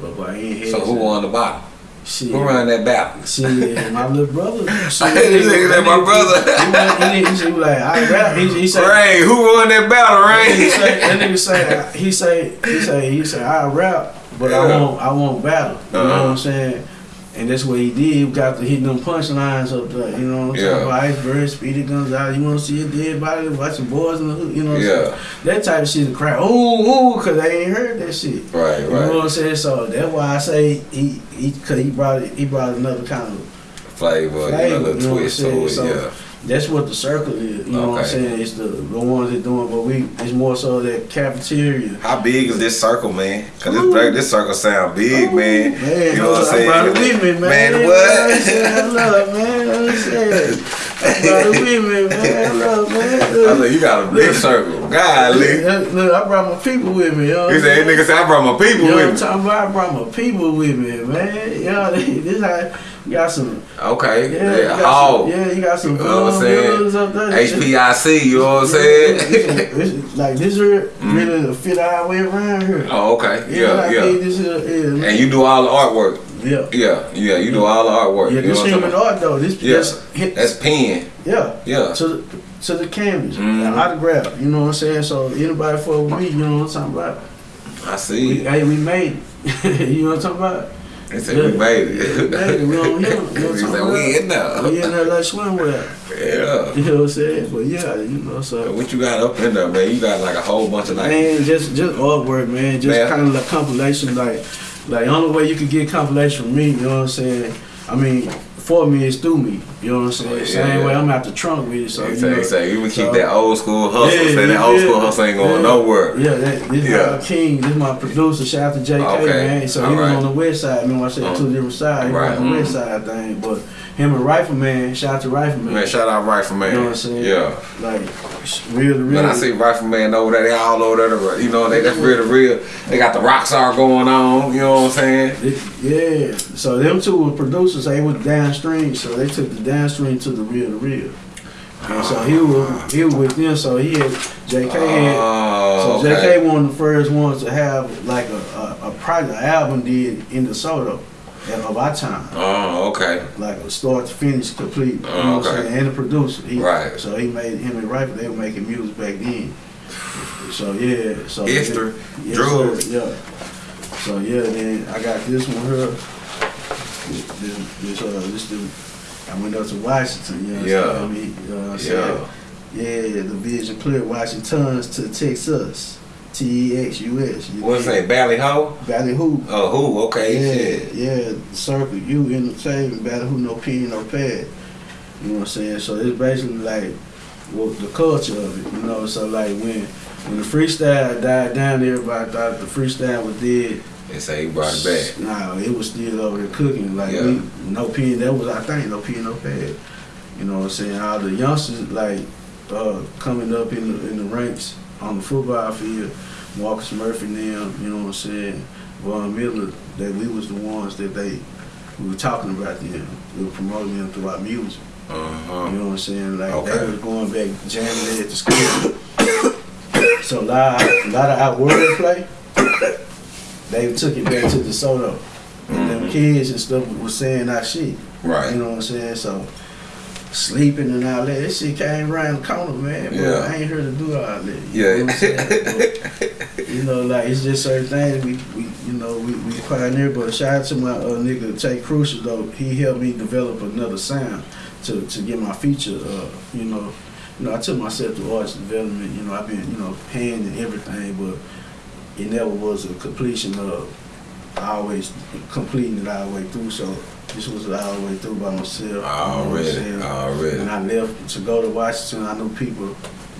Speaker 3: but I ain't had
Speaker 2: So who won the battle?
Speaker 3: Shit.
Speaker 2: Who ran that battle?
Speaker 3: Shit, my little brother. *laughs* Shit,
Speaker 2: This nigga said my brother.
Speaker 3: He, he, he, he, was like, I rap. He, he said,
Speaker 2: Ray, who won that battle,
Speaker 3: that
Speaker 2: Ray?
Speaker 3: say, that nigga say, he say, he say, he say, I rap, but I won't, I won't battle. You know
Speaker 2: Uh-huh.
Speaker 3: what I'm saying? And that's what he did. He got to hit them punchlines up there. You know I'm
Speaker 2: Yeah.
Speaker 3: about? Iceberg, Speedy guns out. You want to see a dead body? Watch Watching boys in the hood. You know what I'm saying?
Speaker 2: Yeah.
Speaker 3: That type of shit, the crowd, ooh, ooh, because they ain't heard that shit.
Speaker 2: Right,
Speaker 3: You know what. I'm saying? So that's why I say he, he, cause he brought it, he brought another kind of
Speaker 2: Flavor, you
Speaker 3: Flavor,
Speaker 2: little
Speaker 3: you know
Speaker 2: twist to it,
Speaker 3: So-
Speaker 2: yeah.
Speaker 3: That's what the circle is. You know what I'm saying? It's the the ones that doing, but we it's more so that cafeteria.
Speaker 2: How big is this circle, man? Cause
Speaker 3: Ooh.
Speaker 2: this this circle sound big,
Speaker 3: Ooh,
Speaker 2: man.
Speaker 3: Man,
Speaker 2: You know what I'm saying?
Speaker 3: brought it with me, man.
Speaker 2: Man, what?
Speaker 3: Saying? Love, man. I'm saying. I brought with me, man. I love, man. *laughs*
Speaker 2: I said, you got a big circle. Golly.
Speaker 3: Look, I brought my people with me. What
Speaker 2: He
Speaker 3: I'm
Speaker 2: said, nigga said, I brought my people
Speaker 3: You know what I'm
Speaker 2: with me.
Speaker 3: talking about? I brought my people with me, man. Know, *laughs* this how you got some.
Speaker 2: Okay.
Speaker 3: Yeah, you got some, yeah, you got some.
Speaker 2: You know what I'm saying?
Speaker 3: builders up there.
Speaker 2: HPIC, you know what I'm
Speaker 3: Yeah,
Speaker 2: saying?
Speaker 3: it's- *laughs* like this here mm-hmm. really fit our way around here.
Speaker 2: oh, okay. Yeah,
Speaker 3: like,
Speaker 2: yeah.
Speaker 3: hey, This here, yeah,
Speaker 2: And you do all the artwork.
Speaker 3: yeah.
Speaker 2: Yeah, yeah, you do all the artwork.
Speaker 3: Yeah,
Speaker 2: you know
Speaker 3: this
Speaker 2: I'm
Speaker 3: human art though. This
Speaker 2: Yeah.
Speaker 3: hit,
Speaker 2: That's pen.
Speaker 3: yeah.
Speaker 2: Yeah.
Speaker 3: The to the canvas,
Speaker 2: Mhm.
Speaker 3: an autograph. You know what I'm saying? So anybody fuck with me, you know what I'm talking about?
Speaker 2: I
Speaker 3: We,
Speaker 2: see.
Speaker 3: hey, we made it. *laughs* you know what I'm talking about?
Speaker 2: They said we made it.
Speaker 3: We made it. We on here. You know what I'm *laughs*
Speaker 2: He
Speaker 3: talking
Speaker 2: said we in
Speaker 3: about? We
Speaker 2: there.
Speaker 3: in there like swimwear.
Speaker 2: Yeah.
Speaker 3: You know what I'm saying? But yeah, you know so.
Speaker 2: What you got up in there, man? You got like a whole bunch of like.
Speaker 3: Man, just just artwork, man. Just
Speaker 2: Man.
Speaker 3: kind of like compilation, like like the only way you could get compilation from me. You know what I'm saying? I mean, for me is through me. You know what I'm saying?
Speaker 2: Oh, yeah,
Speaker 3: Same
Speaker 2: yeah.
Speaker 3: way I'm out the trunk with it. So
Speaker 2: He
Speaker 3: you
Speaker 2: say,
Speaker 3: know,
Speaker 2: he say, you would keep that old school hustle.
Speaker 3: Yeah,
Speaker 2: say that old
Speaker 3: yeah.
Speaker 2: school hustle ain't going
Speaker 3: Yeah.
Speaker 2: nowhere.
Speaker 3: Yeah, that, this
Speaker 2: Yeah.
Speaker 3: my king, this my producer, shout out to JK,
Speaker 2: Okay,
Speaker 3: man. So he was
Speaker 2: alright.
Speaker 3: on the west side. Remember I said
Speaker 2: Uh,
Speaker 3: two different sides. He
Speaker 2: right,
Speaker 3: was on the
Speaker 2: mhm.
Speaker 3: west side thing. But him and Rifleman, shout out to Rifleman.
Speaker 2: Man, shout out Rifleman.
Speaker 3: You know what I'm saying?
Speaker 2: Yeah.
Speaker 3: Like, real to real.
Speaker 2: When I see Rifleman over there, they all over there. You know, they that's real to real. They got the rock star going on. You know what I'm saying?
Speaker 3: It- yeah, so them two were producers. They was downstream, so they took the downstream to the real to real. And so he was he was with them. So he had JK had.
Speaker 2: Oh,
Speaker 3: So
Speaker 2: okay.
Speaker 3: JK one of the first ones to have like a a, a project a album did in DeSoto at of our time,
Speaker 2: Oh, okay.
Speaker 3: like a start to finish complete. You
Speaker 2: Oh,
Speaker 3: know what I'm
Speaker 2: okay.
Speaker 3: saying? And the producer, he,
Speaker 2: Right.
Speaker 3: So he made him and Rifle. They were making music back then. So yeah, so Yes,
Speaker 2: drugs.
Speaker 3: sir, yeah. So yeah, then I got this one here. This, this, uh, this dude. I went up to Washington. You know what
Speaker 2: Yeah.
Speaker 3: I'm saying? You know what I'm
Speaker 2: Yeah.
Speaker 3: saying? Yeah, the vision clear. Washington's to Texas. T E X U S. You
Speaker 2: What's that? Valley Ho?
Speaker 3: Valley Hoop.
Speaker 2: Oh, who? Okay.
Speaker 3: Yeah,
Speaker 2: shit.
Speaker 3: yeah. Circle. You in the same Valley Hoop, no pen, no pad. You know what I'm saying? So it's basically like well, the culture of it. You know, so like when when the freestyle died down, everybody thought the freestyle was dead.
Speaker 2: They say he brought it back.
Speaker 3: Nah, it was still over there cooking. Like
Speaker 2: Yeah.
Speaker 3: we, no pen. That was our thing. No pen, no pad. You know what I'm saying? All the youngsters like uh, coming up in the in the ranks on the football field. Marcus Murphy and them. You know what I'm saying? Von Miller. That we was the ones that they we were talking about them. We were promoting them through our music. You
Speaker 2: Uh-huh.
Speaker 3: You know what I'm saying? Like
Speaker 2: Okay.
Speaker 3: they was going back jamming at the school. *coughs* so a lot, a lot of our wordplay, they took it back to DeSoto. And them
Speaker 2: Mhm.
Speaker 3: kids and stuff was saying our shit.
Speaker 2: Right.
Speaker 3: You know what I'm saying? So sleeping and all that, that shit came around the corner, man. But
Speaker 2: Yeah.
Speaker 3: I ain't here to do all that. You
Speaker 2: Yeah.
Speaker 3: Know what I'm saying? *laughs* But, you know, like it's just certain things we, we you know, we, we pioneer. But shout out to my uh, nigga Tay Crucial though. He helped me develop another sound to, to get my feature. Uh, you know, you know, I took myself to arts development. You know, I've been you know paying and everything, but it never was a completion of I always completing it all the way through. So this was all the way through by myself. you know I'm
Speaker 2: Already. Already.
Speaker 3: When I left to go to Washington, I knew people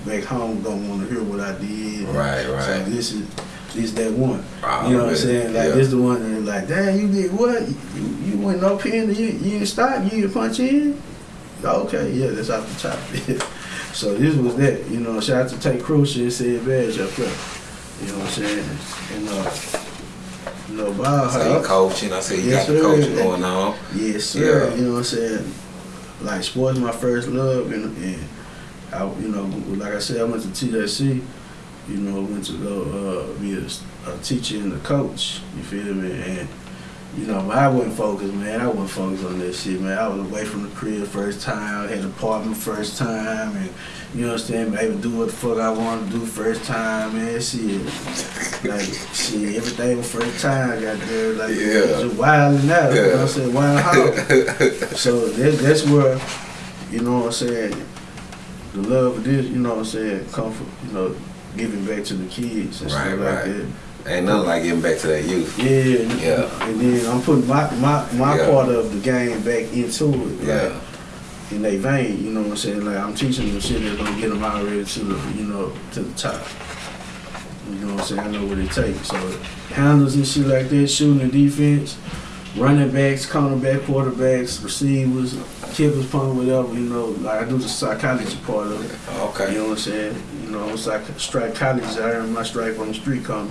Speaker 3: back home gonna want to hear what I did.
Speaker 2: Right, right.
Speaker 3: So this is this that one.
Speaker 2: Already.
Speaker 3: You know what I'm saying? Like
Speaker 2: Yeah.
Speaker 3: this the one that like, damn, you did what? You, you went no pin, you you didn't stop, you didn't punch in. Okay, yeah, that's off the top. *laughs* so this was that. You know, shout out to Tay Crucial and said badge up there. You know what I'm saying? And uh, you know, Bob,
Speaker 2: So you coaching. I said you
Speaker 3: Yes,
Speaker 2: got the coaching going on.
Speaker 3: Yes, sir.
Speaker 2: Yeah.
Speaker 3: You know what I'm saying? Like sports my first love and, and I you know, like I said, I went to TSC, you know, went to go uh, be a, a teacher and a coach, you feel me? And you know, but I wasn't focused, man. I wasn't focused on that shit, man. I was away from the crib first time, had an apartment first time, and you understand, able to do what the fuck I wanted to do first time, man. Shit, like shit, everything was first time, got there, like
Speaker 2: Yeah.
Speaker 3: just wilding out. You know what I'm saying? Wild *laughs* hog. So that, that's where, you know what I'm saying, the love of this, you know what I'm saying, comfort, you know, giving back to the kids and
Speaker 2: Right,
Speaker 3: stuff
Speaker 2: right.
Speaker 3: like that.
Speaker 2: Ain't nothing like getting back to that youth.
Speaker 3: Yeah,
Speaker 2: Yeah.
Speaker 3: and then I'm putting my my, my
Speaker 2: Yeah.
Speaker 3: part of the game back into it, like
Speaker 2: Yeah.
Speaker 3: in their vein. You know what I'm saying? Like I'm teaching them shit that's gonna get them already to the you know to the top. You know what I'm saying? I know what it takes. So handles and shit like that, shooting and defense, running backs, cornerback, quarterbacks, receivers, kickers, punt, whatever. You know, like I do the psychology part of it.
Speaker 2: Okay.
Speaker 3: You know what I'm saying? You know, it's like strike college. I earned my stripe on the street corner.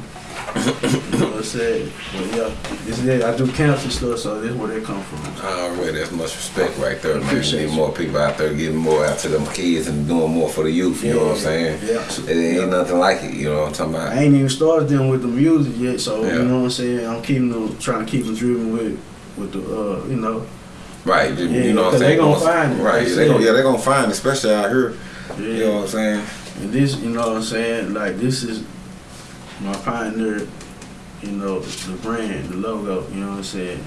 Speaker 3: You know what I'm saying? But yeah, this is it. I do camps and stuff, so this is where they come from.
Speaker 2: I already, that's much respect right there, man. Need
Speaker 3: you.
Speaker 2: more people out there getting more out to them kids and doing more for the youth. You know what I'm saying?
Speaker 3: Yeah.
Speaker 2: It ain't
Speaker 3: Yeah.
Speaker 2: nothing like it. You know what I'm talking about?
Speaker 3: I ain't even started them with the music yet, so
Speaker 2: Yeah.
Speaker 3: you know what I'm saying. I'm keeping them, trying to keep them driven with, with the, uh, you know,
Speaker 2: Right. You,
Speaker 3: Yeah,
Speaker 2: you know what I'm
Speaker 3: 'cause they
Speaker 2: saying?
Speaker 3: gonna find it,
Speaker 2: Right.
Speaker 3: they
Speaker 2: They gonna, yeah, they gonna find it, especially out here.
Speaker 3: yeah.
Speaker 2: You know what I'm saying?
Speaker 3: And this, you know what I'm saying, like this is my pioneer, you know, the brand, the logo, you know what I'm saying.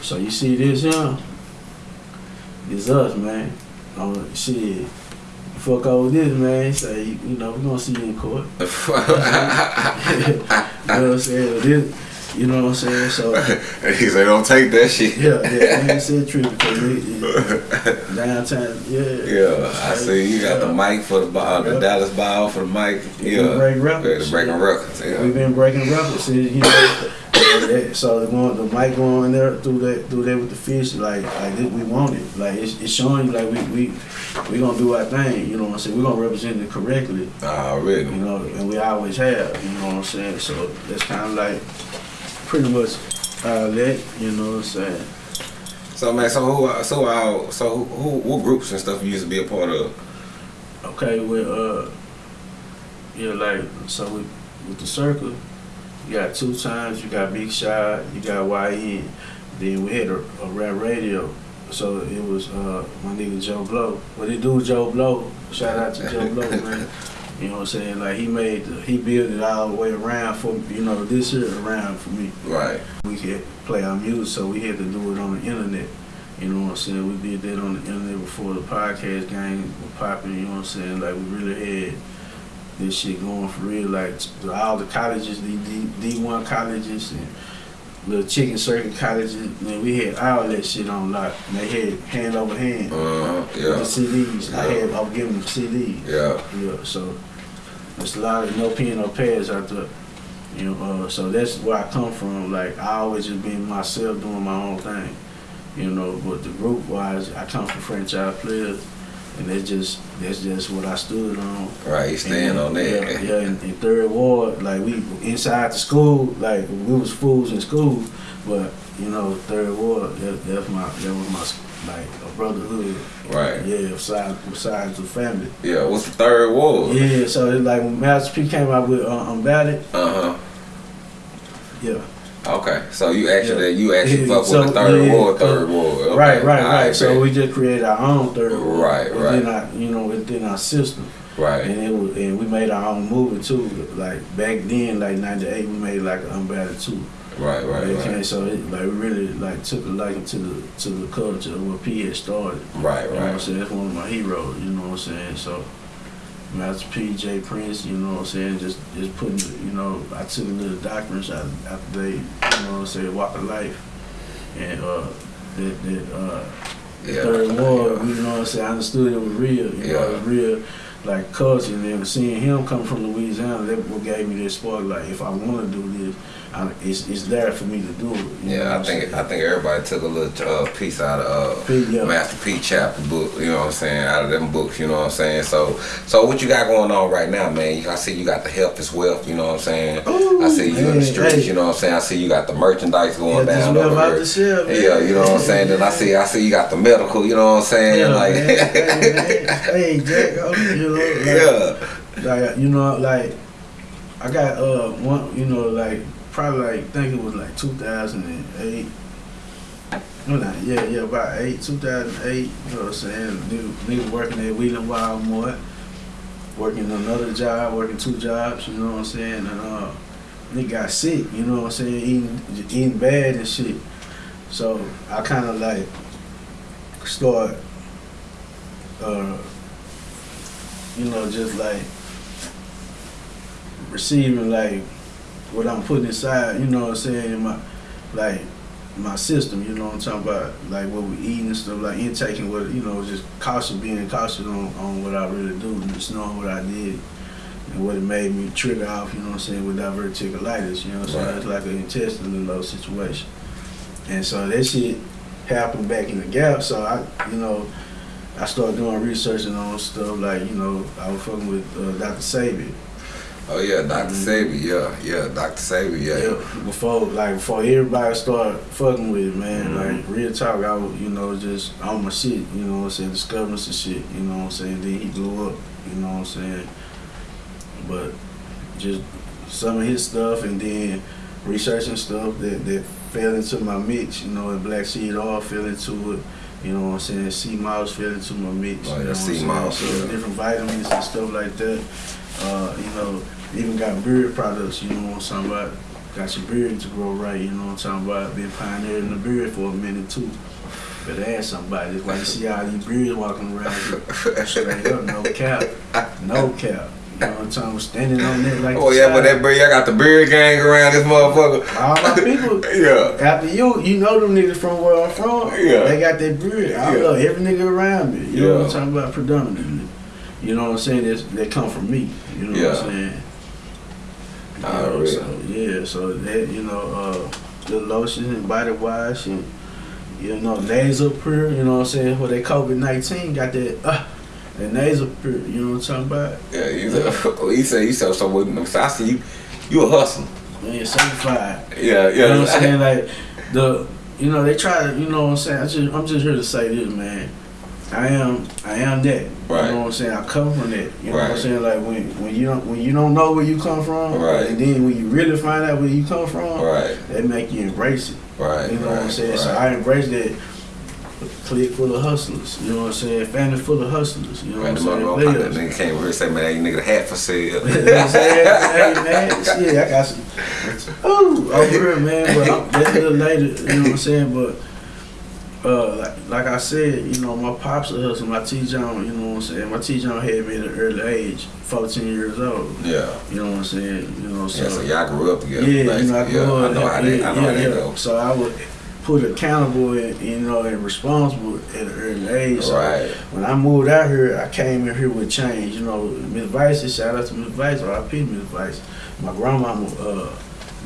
Speaker 3: So you see this here, it's us, man. Um, shit, fuck over this, man. Say, you know, we gonna see you in court. *laughs* *laughs* you know what I'm saying? This, You know what I'm saying? So *laughs*
Speaker 2: he said, "Don't take that shit."
Speaker 3: yeah, yeah, I ain't *laughs* said trip because we, it, downtown, yeah.
Speaker 2: Yeah, I see you got the mic for the ball, uh, the
Speaker 3: Yeah.
Speaker 2: Dallas ball for the mic.
Speaker 3: We
Speaker 2: Yeah,
Speaker 3: break
Speaker 2: yeah,
Speaker 3: records.
Speaker 2: the breaking
Speaker 3: Yeah.
Speaker 2: records. Yeah,
Speaker 3: We've been breaking records, and, you know. *coughs* so the going, the mic going there through that through there with the fish, like like this, we want it. Like it's, it's showing you like we we we gonna do our thing. You know what I'm saying? We are gonna represent it correctly.
Speaker 2: already.
Speaker 3: You know, and we always have. You know what I'm saying? So that's kind of like pretty much uh, that. You know what I'm saying?
Speaker 2: So man, so who, so uh, so who, who, what groups and stuff you used to be a part of?
Speaker 3: Okay, with uh, yeah, like so with with the circle, you got two times. You got Big Shot. You got YN. Then we had a, a rap radio. So it was uh my nigga Joe Blow. What he do, Joe Blow? Shout out to Joe Blow, man. *laughs* You know what I'm saying? Like he made, he built it all the way around for you know this year around for me.
Speaker 2: Right.
Speaker 3: We could play our music, so we had to do it on the internet. You know what I'm saying? We did that on the internet before the podcast game was popping. You know what I'm saying? Like we really had this shit going for real. Like all the colleges, the D one colleges and the chicken circuit colleges, man, we had all that shit on lock. And they had hand over hand
Speaker 2: Uh,
Speaker 3: with the
Speaker 2: yeah,
Speaker 3: CDs. I
Speaker 2: Yeah.
Speaker 3: had, I was giving them CDs.
Speaker 2: yeah.
Speaker 3: Yeah, so there's a lot of no pen, no pads out there. You know, uh, so that's where I come from. Like I always just been myself doing my own thing. You know, but the group wise, I come from franchise players, and that's just that's just what I stood on.
Speaker 2: Right, you stand
Speaker 3: And,
Speaker 2: on that.
Speaker 3: Yeah, yeah in, in third ward, like we inside the school, like we was fools in school, but you know, third ward, that, that's my that was my like a brotherhood.
Speaker 2: Right.
Speaker 3: Yeah, besides besides the family.
Speaker 2: Yeah, what's the third ward?
Speaker 3: Yeah, so it's like when Master P came out with uh, I'm
Speaker 2: Bout
Speaker 3: It, Uh
Speaker 2: huh. yeah. Okay, so you actually
Speaker 3: Yeah.
Speaker 2: you actually
Speaker 3: Yeah,
Speaker 2: fuck
Speaker 3: so,
Speaker 2: with the third
Speaker 3: yeah, yeah.
Speaker 2: third ward. Okay.
Speaker 3: Right, right,
Speaker 2: all
Speaker 3: right. So we just created our own third ward
Speaker 2: Right, right.
Speaker 3: within
Speaker 2: right.
Speaker 3: our, you know, within our system,
Speaker 2: right,
Speaker 3: and it was, and we made our own movie too. Like back then, like '98, we made like I'm Bout It too.
Speaker 2: Right, right,
Speaker 3: Okay,
Speaker 2: right,
Speaker 3: so it like really like took a liking to the to the culture of what P had started.
Speaker 2: right,
Speaker 3: You know what I'm
Speaker 2: right.
Speaker 3: saying? That's one of my heroes. You know what I'm saying? So. Master P, J Prince, you know what I'm saying? Just just putting, you know, I took a little doctrines out after they, you know what I'm saying, walk of life. And uh that that uh
Speaker 2: Yeah.
Speaker 3: third war, you know what I'm saying, I understood it was real, you know,
Speaker 2: Yeah.
Speaker 3: it was real like culture and seeing him come from Louisiana, that what gave me this spark, like if I wanna do this, I, it's it's there for me to do it. you know what
Speaker 2: Yeah, I
Speaker 3: I'm
Speaker 2: think
Speaker 3: saying?
Speaker 2: I think everybody took a little uh, piece out of uh,
Speaker 3: P, yeah.
Speaker 2: Master P chapter book, you know what I'm saying, out of them books, you know what I'm saying. So, so what you got going on right now, man? I see you got the health is wealth, you know what I'm saying. I see you in the streets,
Speaker 3: hey.
Speaker 2: you know what I'm saying. I see you got the merchandise going
Speaker 3: Yeah,
Speaker 2: down over here.
Speaker 3: shelf, man.
Speaker 2: Yeah, you know what I'm saying. Then I see, I see you got the medical, you know what I'm saying.
Speaker 3: Yeah,
Speaker 2: like,
Speaker 3: man. hey, man. *laughs* hey, Jack, oh, you know, like,
Speaker 2: yeah,
Speaker 3: like you know, like I got uh one, you know, like probably like I think it was like 2008. No, not yeah, yeah, about eight, 2008. You know what I'm saying? Nigga, nigga working at Wheeling Wildmore, working another job, working two jobs. You know what I'm saying? And uh, nigga got sick. You know what I'm saying? Eating, eating bad and shit. So I kind of like start, uh, you know, just like receiving like what I'm putting inside, you know what I'm saying, in my like my system, you know what I'm talking about, like what we eating and stuff, like intaking what you know, just cautious being cautious on, on what I really do, and just knowing what I did and what it made me trigger off, you know what I'm saying, with diverticulitis, you know what I'm saying? It's like an intestinal low situation. And so that shit happened back in the gap, so I you know, I started doing research and on stuff like, you know, I was fucking with uh, Dr. Sebi.
Speaker 2: oh yeah, Doctor
Speaker 3: Mhm.
Speaker 2: Sebi, yeah, yeah, Doctor Sebi, yeah,
Speaker 3: Yeah, before like before everybody started fucking with it, man.
Speaker 2: Mhm.
Speaker 3: Like real talk, I was you know just on my shit, you know what I'm saying, discovering some shit, you know what I'm saying. Then he blew up, you know what I'm saying. But just some of his stuff, and then researching stuff that that fell into my mix, you know, and black seed all fell into it. You know what I'm saying? Sea miles fell into my mix.
Speaker 2: Oh,
Speaker 3: you know what I'm
Speaker 2: sea
Speaker 3: saying? So
Speaker 2: yeah.
Speaker 3: different vitamins and stuff like that. Uh, you know, even got beard products, you know what I'm talking about? Got your beard to grow right, you know what I'm talking about? Been pioneering the beard for a minute too. Better ask somebody. That's why you see all these beards walking around here. *laughs* straight up, no cap. No cap. You know what I'm? Standing on that like
Speaker 2: Oh yeah, but that beard, I got the beard gang around this motherfucker.
Speaker 3: All my people, *laughs*
Speaker 2: Yeah.
Speaker 3: after you, you know them niggas from where I'm from.
Speaker 2: Yeah.
Speaker 3: They got that beard. I
Speaker 2: Yeah.
Speaker 3: love every nigga around me. You know what I'm talking about? Predominantly. You know what I'm saying? That's, they come from me. You know what I'm saying? You
Speaker 2: Ah,
Speaker 3: know,
Speaker 2: really?
Speaker 3: so, yeah, so that, you know, uh, the lotion and body wash and, you know, nasal pure, you know what I'm saying? For that COVID 19, got that, uh, that nasal pure, you know what I'm talking about?
Speaker 2: Yeah, you said, *laughs* he said, he said, so with so I see you, you a hustler.
Speaker 3: Man, certified.
Speaker 2: Yeah, yeah.
Speaker 3: You know what I'm saying? Like the you know, they try to you know what I'm saying, I just I'm just here to say this, man. I am I am that.
Speaker 2: Right.
Speaker 3: You know what I'm saying? I come from that. You know what I'm saying? Like when when you don't when you don't know where you come from,
Speaker 2: Right.
Speaker 3: and then when you really find out where you come from,
Speaker 2: Right,
Speaker 3: they make you embrace it.
Speaker 2: right,
Speaker 3: You know
Speaker 2: right,
Speaker 3: what I'm saying?
Speaker 2: right.
Speaker 3: So I embrace that clique full of hustlers. You know what I'm saying? Family full of hustlers. You know what I'm saying?
Speaker 2: that nigga came over here and said, man, you nigga hat for sale. *laughs*
Speaker 3: you know what I'm saying? hey man, shit, I got some. Ooh, over here, man. But I'm, that's a little later. You know what I'm saying? But uh, like, like I said, you know, my pops a hustler. My T John, you know what I'm saying? My T John had me at an early age, 14 years old.
Speaker 2: yeah.
Speaker 3: You know what I'm saying? You know, so
Speaker 2: Yeah, so y'all grew up together.
Speaker 3: yeah, you know, I grew
Speaker 2: yeah,
Speaker 3: up.
Speaker 2: I know how
Speaker 3: yeah,
Speaker 2: I know
Speaker 3: yeah,
Speaker 2: how that
Speaker 3: yeah.
Speaker 2: go.
Speaker 3: So I would put accountable and you know and responsible at an early age. So
Speaker 2: Right.
Speaker 3: when I moved out here, I came in here with change. You know, Miss Vice, shout out to Miss Vice, or I Miss Vice. My grandmama, uh,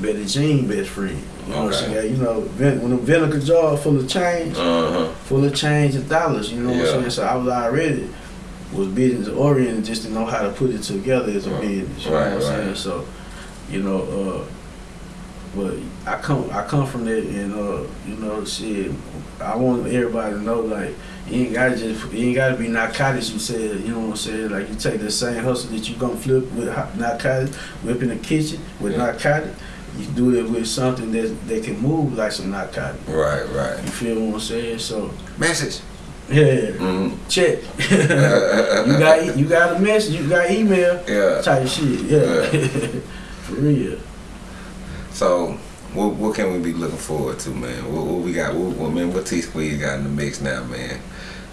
Speaker 3: Betty Jean, best friend. You know, she
Speaker 2: Okay.
Speaker 3: got, you know, vin- when the vinegar jar full of change,
Speaker 2: Uh-huh.
Speaker 3: full of change and dollars, you know what I'm saying? So I was already was business oriented just to know how to put it together as a business. You
Speaker 2: Right,
Speaker 3: know what I'm saying?
Speaker 2: right.
Speaker 3: So, you know, uh but I come I come from that and uh, you know, shit, I want everybody to know like you ain't gotta just you ain't gotta be narcotics you said, you know what I'm saying? Like you take the same hustle that you gonna flip with narcotics, whip in the kitchen with
Speaker 2: Yeah.
Speaker 3: narcotics, you do it with something that that can move like some narcotics.
Speaker 2: Right, right.
Speaker 3: You feel what I'm saying? So
Speaker 2: Message.
Speaker 3: yeah,
Speaker 2: Mm-hmm.
Speaker 3: check. *laughs* you got you got a message, you got email
Speaker 2: Yeah.
Speaker 3: type shit. Yeah, *laughs* for real.
Speaker 2: So, what, what can we be looking forward to, man? What, what we got? What, what man? What T Squeeze got in the mix now, man?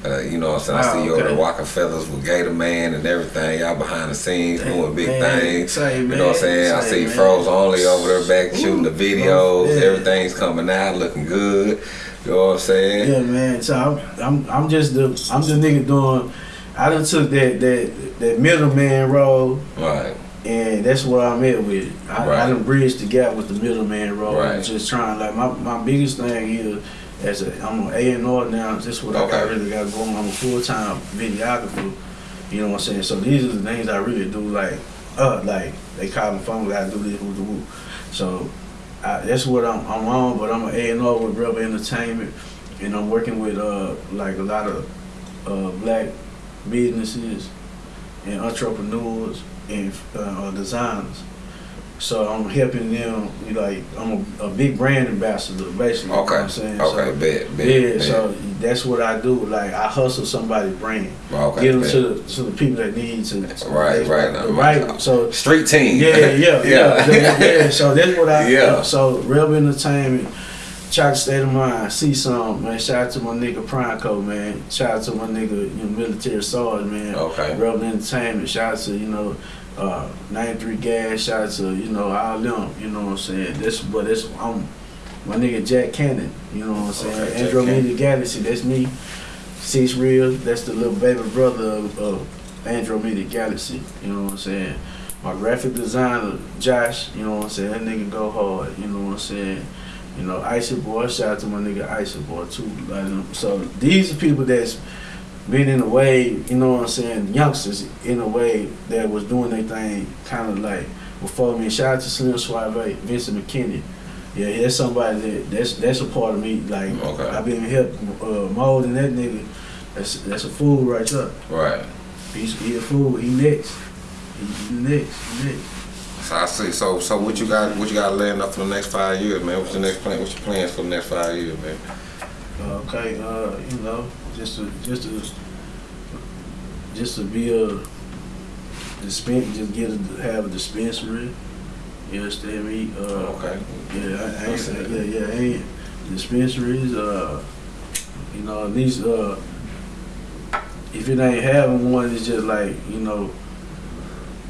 Speaker 2: Uh, you know what I'm saying? I see you over
Speaker 3: okay.
Speaker 2: walking feathers with Gator Man and everything. Y'all behind the scenes doing big
Speaker 3: Man,
Speaker 2: things.
Speaker 3: say,
Speaker 2: You know what I'm saying? I see
Speaker 3: man.
Speaker 2: Froze Only over there back shooting the videos.
Speaker 3: yeah.
Speaker 2: Everything's coming out, looking good. You know what I'm saying?
Speaker 3: Yeah, man. So I'm, I'm, I'm just the, I'm the nigga doing. I done took that, that, that middleman role,
Speaker 2: Right.
Speaker 3: And that's what I'm at with. I,
Speaker 2: Right.
Speaker 3: I done bridged the gap with the middleman role.
Speaker 2: Right.
Speaker 3: Just trying, like my, my biggest thing is, as a, I'm an A and R now. That's what I got really got going. I'm a full time videographer. You know what I'm saying? So these are the things I really do. Like, uh, like they call them phone. I do this, woo, woo, woo. So I, that's what I'm, I'm on. But I'm an A and R with Rebel Entertainment, and I'm working with uh like a lot of uh black businesses and entrepreneurs and uh, designers. So I'm helping them. You know, like I'm a, a big brand ambassador, basically. You know
Speaker 2: Okay.
Speaker 3: I'm saying?
Speaker 2: Okay.
Speaker 3: So,
Speaker 2: bet. Bet.
Speaker 3: yeah,
Speaker 2: bet.
Speaker 3: so that's what I do. Like I hustle somebody's brand,
Speaker 2: okay.
Speaker 3: get them
Speaker 2: bet.
Speaker 3: to the, to the people that need to.
Speaker 2: Right, right.
Speaker 3: the right. So
Speaker 2: Street team.
Speaker 3: yeah, yeah, *laughs* yeah,
Speaker 2: yeah.
Speaker 3: yeah, yeah. So that's what I.
Speaker 2: Yeah.
Speaker 3: So Rebel Entertainment, Chocolate State of Mind, see some man. Shout out to my nigga Prime man. Shout out to my nigga you know, Military Sarge, man.
Speaker 2: Okay.
Speaker 3: Rebel Entertainment. Shout out to you know. Uh, 93 gas, shout out to, you know, all them, you know what I'm saying? This, but this I'm, my nigga Jack Cannon, you know what I'm saying?
Speaker 2: Okay,
Speaker 3: Andromeda Galaxy, that's me. Six Real, that's the little baby brother of, of Andromeda Galaxy, you know what I'm saying? My graphic designer, Josh, you know what I'm saying? That nigga go hard, you know what I'm saying? You know, Icy Boy, shout out to my nigga Icy Boy too. Like, so these are people that's been in a way, you know what I'm saying, youngsters in a way that was doing their thing kind of like before me. Shout out to Slim Suave, Vincent McKinney. Yeah, that's somebody that that's that's a part of me. Like
Speaker 2: Okay.
Speaker 3: I've been help uh, molding that nigga. That's that's a fool right there.
Speaker 2: Right.
Speaker 3: He's he a fool. He next. He, he next. He next.
Speaker 2: So I see. So so what you got? What you got laying up for the next five years, man? What's your next plan? What's your plans for the next five years, man?
Speaker 3: Okay, uh, you know, just to just to just to be a dispense, just get a, have a dispensary. You understand me? Uh,
Speaker 2: Okay.
Speaker 3: Yeah, I, I
Speaker 2: I
Speaker 3: ain't,
Speaker 2: see
Speaker 3: yeah, yeah, I ain't dispensaries. Uh, you know, at least uh, if it ain't having one, it's just like you know,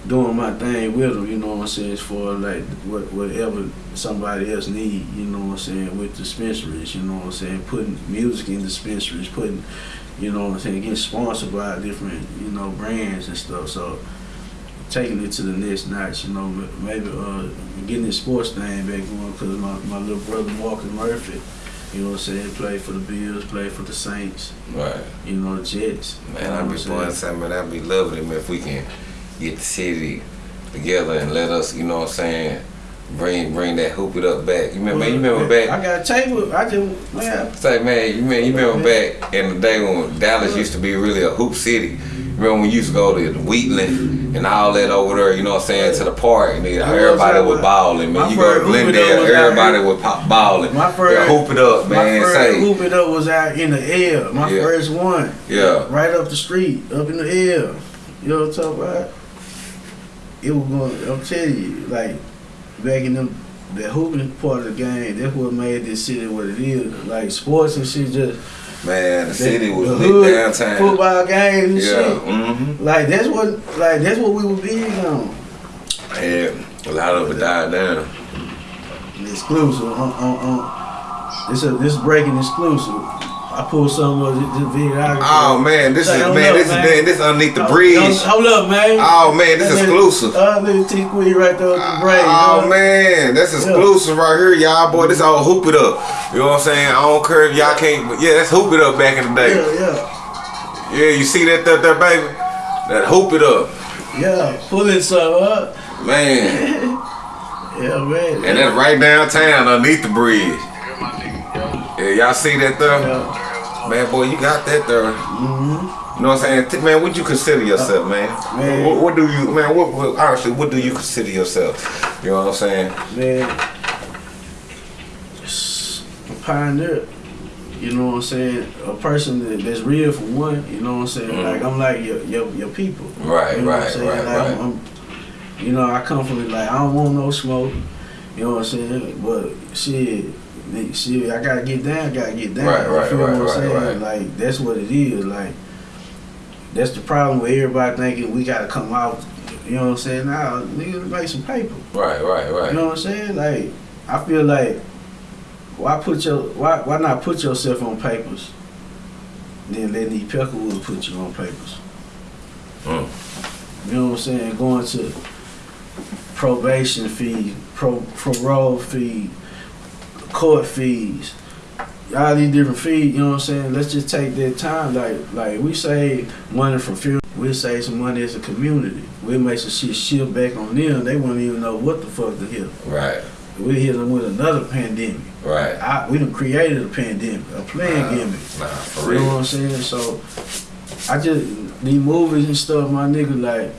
Speaker 3: doing my thing with them, you know what I'm saying, as far as like what, whatever somebody else need, you know what I'm saying, with dispensaries, you know what I'm saying, putting music in dispensaries, putting, you know what I'm saying, getting sponsored by different, you know, brands and stuff. So taking it to the next notch, you know, maybe uh, getting this sports thing back going because my, my little brother Marcus Murphy, you know what I'm saying, played for the Bills, played for the Saints,
Speaker 2: Right.
Speaker 3: you know, the Jets.
Speaker 2: Man, I'd be doing something, man. I'd be loving it man, if we can get the city together and let us, you know what I'm saying, bring bring that hoop it up back. You remember, you remember back?
Speaker 3: I got a table. I just man.
Speaker 2: Say, man, you remember, you remember back in the day when Dallas used to be really a hoop city. Remember when we used to go to Wheatland and all that over there, you know what I'm saying, to the park, and then everybody was balling, man.
Speaker 3: My
Speaker 2: You go to Glendale, everybody was pop balling.
Speaker 3: My first-
Speaker 2: yeah, hoop it up,
Speaker 3: My
Speaker 2: man.
Speaker 3: first
Speaker 2: Say,
Speaker 3: hoop it up was out in the air. My
Speaker 2: Yeah.
Speaker 3: first one.
Speaker 2: Yeah.
Speaker 3: Right up the street, up in the air. You know what I'm talking about? It was going. I'm telling you, like back in them. The hooping part of the game, that's what made this city what it is. Like sports and shit, just
Speaker 2: man, the city was
Speaker 3: the
Speaker 2: lit
Speaker 3: hood,
Speaker 2: downtown.
Speaker 3: Football games and
Speaker 2: Yeah,
Speaker 3: shit.
Speaker 2: mm-hmm.
Speaker 3: Like that's what, like that's what we were big on.
Speaker 2: Yeah, a lot of it died down.
Speaker 3: exclusive. On, on, on. This a this breaking exclusive. I pulled some of this, this videography.
Speaker 2: Oh man, this
Speaker 3: Say,
Speaker 2: is man,
Speaker 3: up,
Speaker 2: this is
Speaker 3: man.
Speaker 2: man, this underneath the
Speaker 3: Hold-
Speaker 2: bridge.
Speaker 3: Hold up, man.
Speaker 2: Oh man, this is exclusive.
Speaker 3: Uh, little T Squeeze right there with the brain.
Speaker 2: Oh man, that's exclusive right here, y'all boy. This all hoop it up. You know what I'm saying? I don't care if y'all can't, but yeah, that's hoop it up back in the day.
Speaker 3: Yeah, yeah,
Speaker 2: Yeah, you see that there, there baby? That hoop it up,
Speaker 3: yeah. Pulling some up.
Speaker 2: man. *laughs*
Speaker 3: Yeah, man.
Speaker 2: And that's right downtown underneath the bridge. Yeah, y'all see that though?
Speaker 3: Yeah.
Speaker 2: Man, boy, you got that there.
Speaker 3: Mm-hmm.
Speaker 2: You know what I'm saying? Man, what you consider yourself, man?
Speaker 3: Man.
Speaker 2: What, what do you, man, what, what, honestly, what do you consider yourself? You know what I'm saying?
Speaker 3: Man, a pioneer. You know what I'm saying? A person that, that's real for one. You know what I'm saying?
Speaker 2: Mhm.
Speaker 3: Like I'm like your your, your people.
Speaker 2: Right,
Speaker 3: You know what I'm
Speaker 2: right,
Speaker 3: saying?
Speaker 2: right,
Speaker 3: Like,
Speaker 2: right.
Speaker 3: I'm, I'm, you know, I come from it like I don't want no smoke. You know what I'm saying? But shit, me- shit, I gotta get down. Gotta get down.
Speaker 2: Right,
Speaker 3: You
Speaker 2: right,
Speaker 3: feel
Speaker 2: right,
Speaker 3: what I'm
Speaker 2: right,
Speaker 3: saying?
Speaker 2: right.
Speaker 3: Like that's what it is. Like that's the problem with everybody thinking we gotta come out. You know what I'm saying? Now, nigga, make some paper.
Speaker 2: Right, right, right.
Speaker 3: You know what I'm saying? Like, I feel like why put your why why not put yourself on papers? Then let these Peckerwood put you on papers.
Speaker 2: Mm.
Speaker 3: You know what I'm saying? Going to probation fee, pro, parole fee, court fees, all these different fees. You know what I'm saying? Let's just take that time. Like like we save money from fuel. We'll save some money as a community. We'll make some shit shift back on them. They won't even know what the fuck to hit.
Speaker 2: Right,
Speaker 3: We hit them with another pandemic.
Speaker 2: right.
Speaker 3: I, we done created a pandemic, a playing
Speaker 2: Nah,
Speaker 3: gimmick.
Speaker 2: Nah, for
Speaker 3: You know what. I'm saying? So I just these movies and stuff, my nigga, like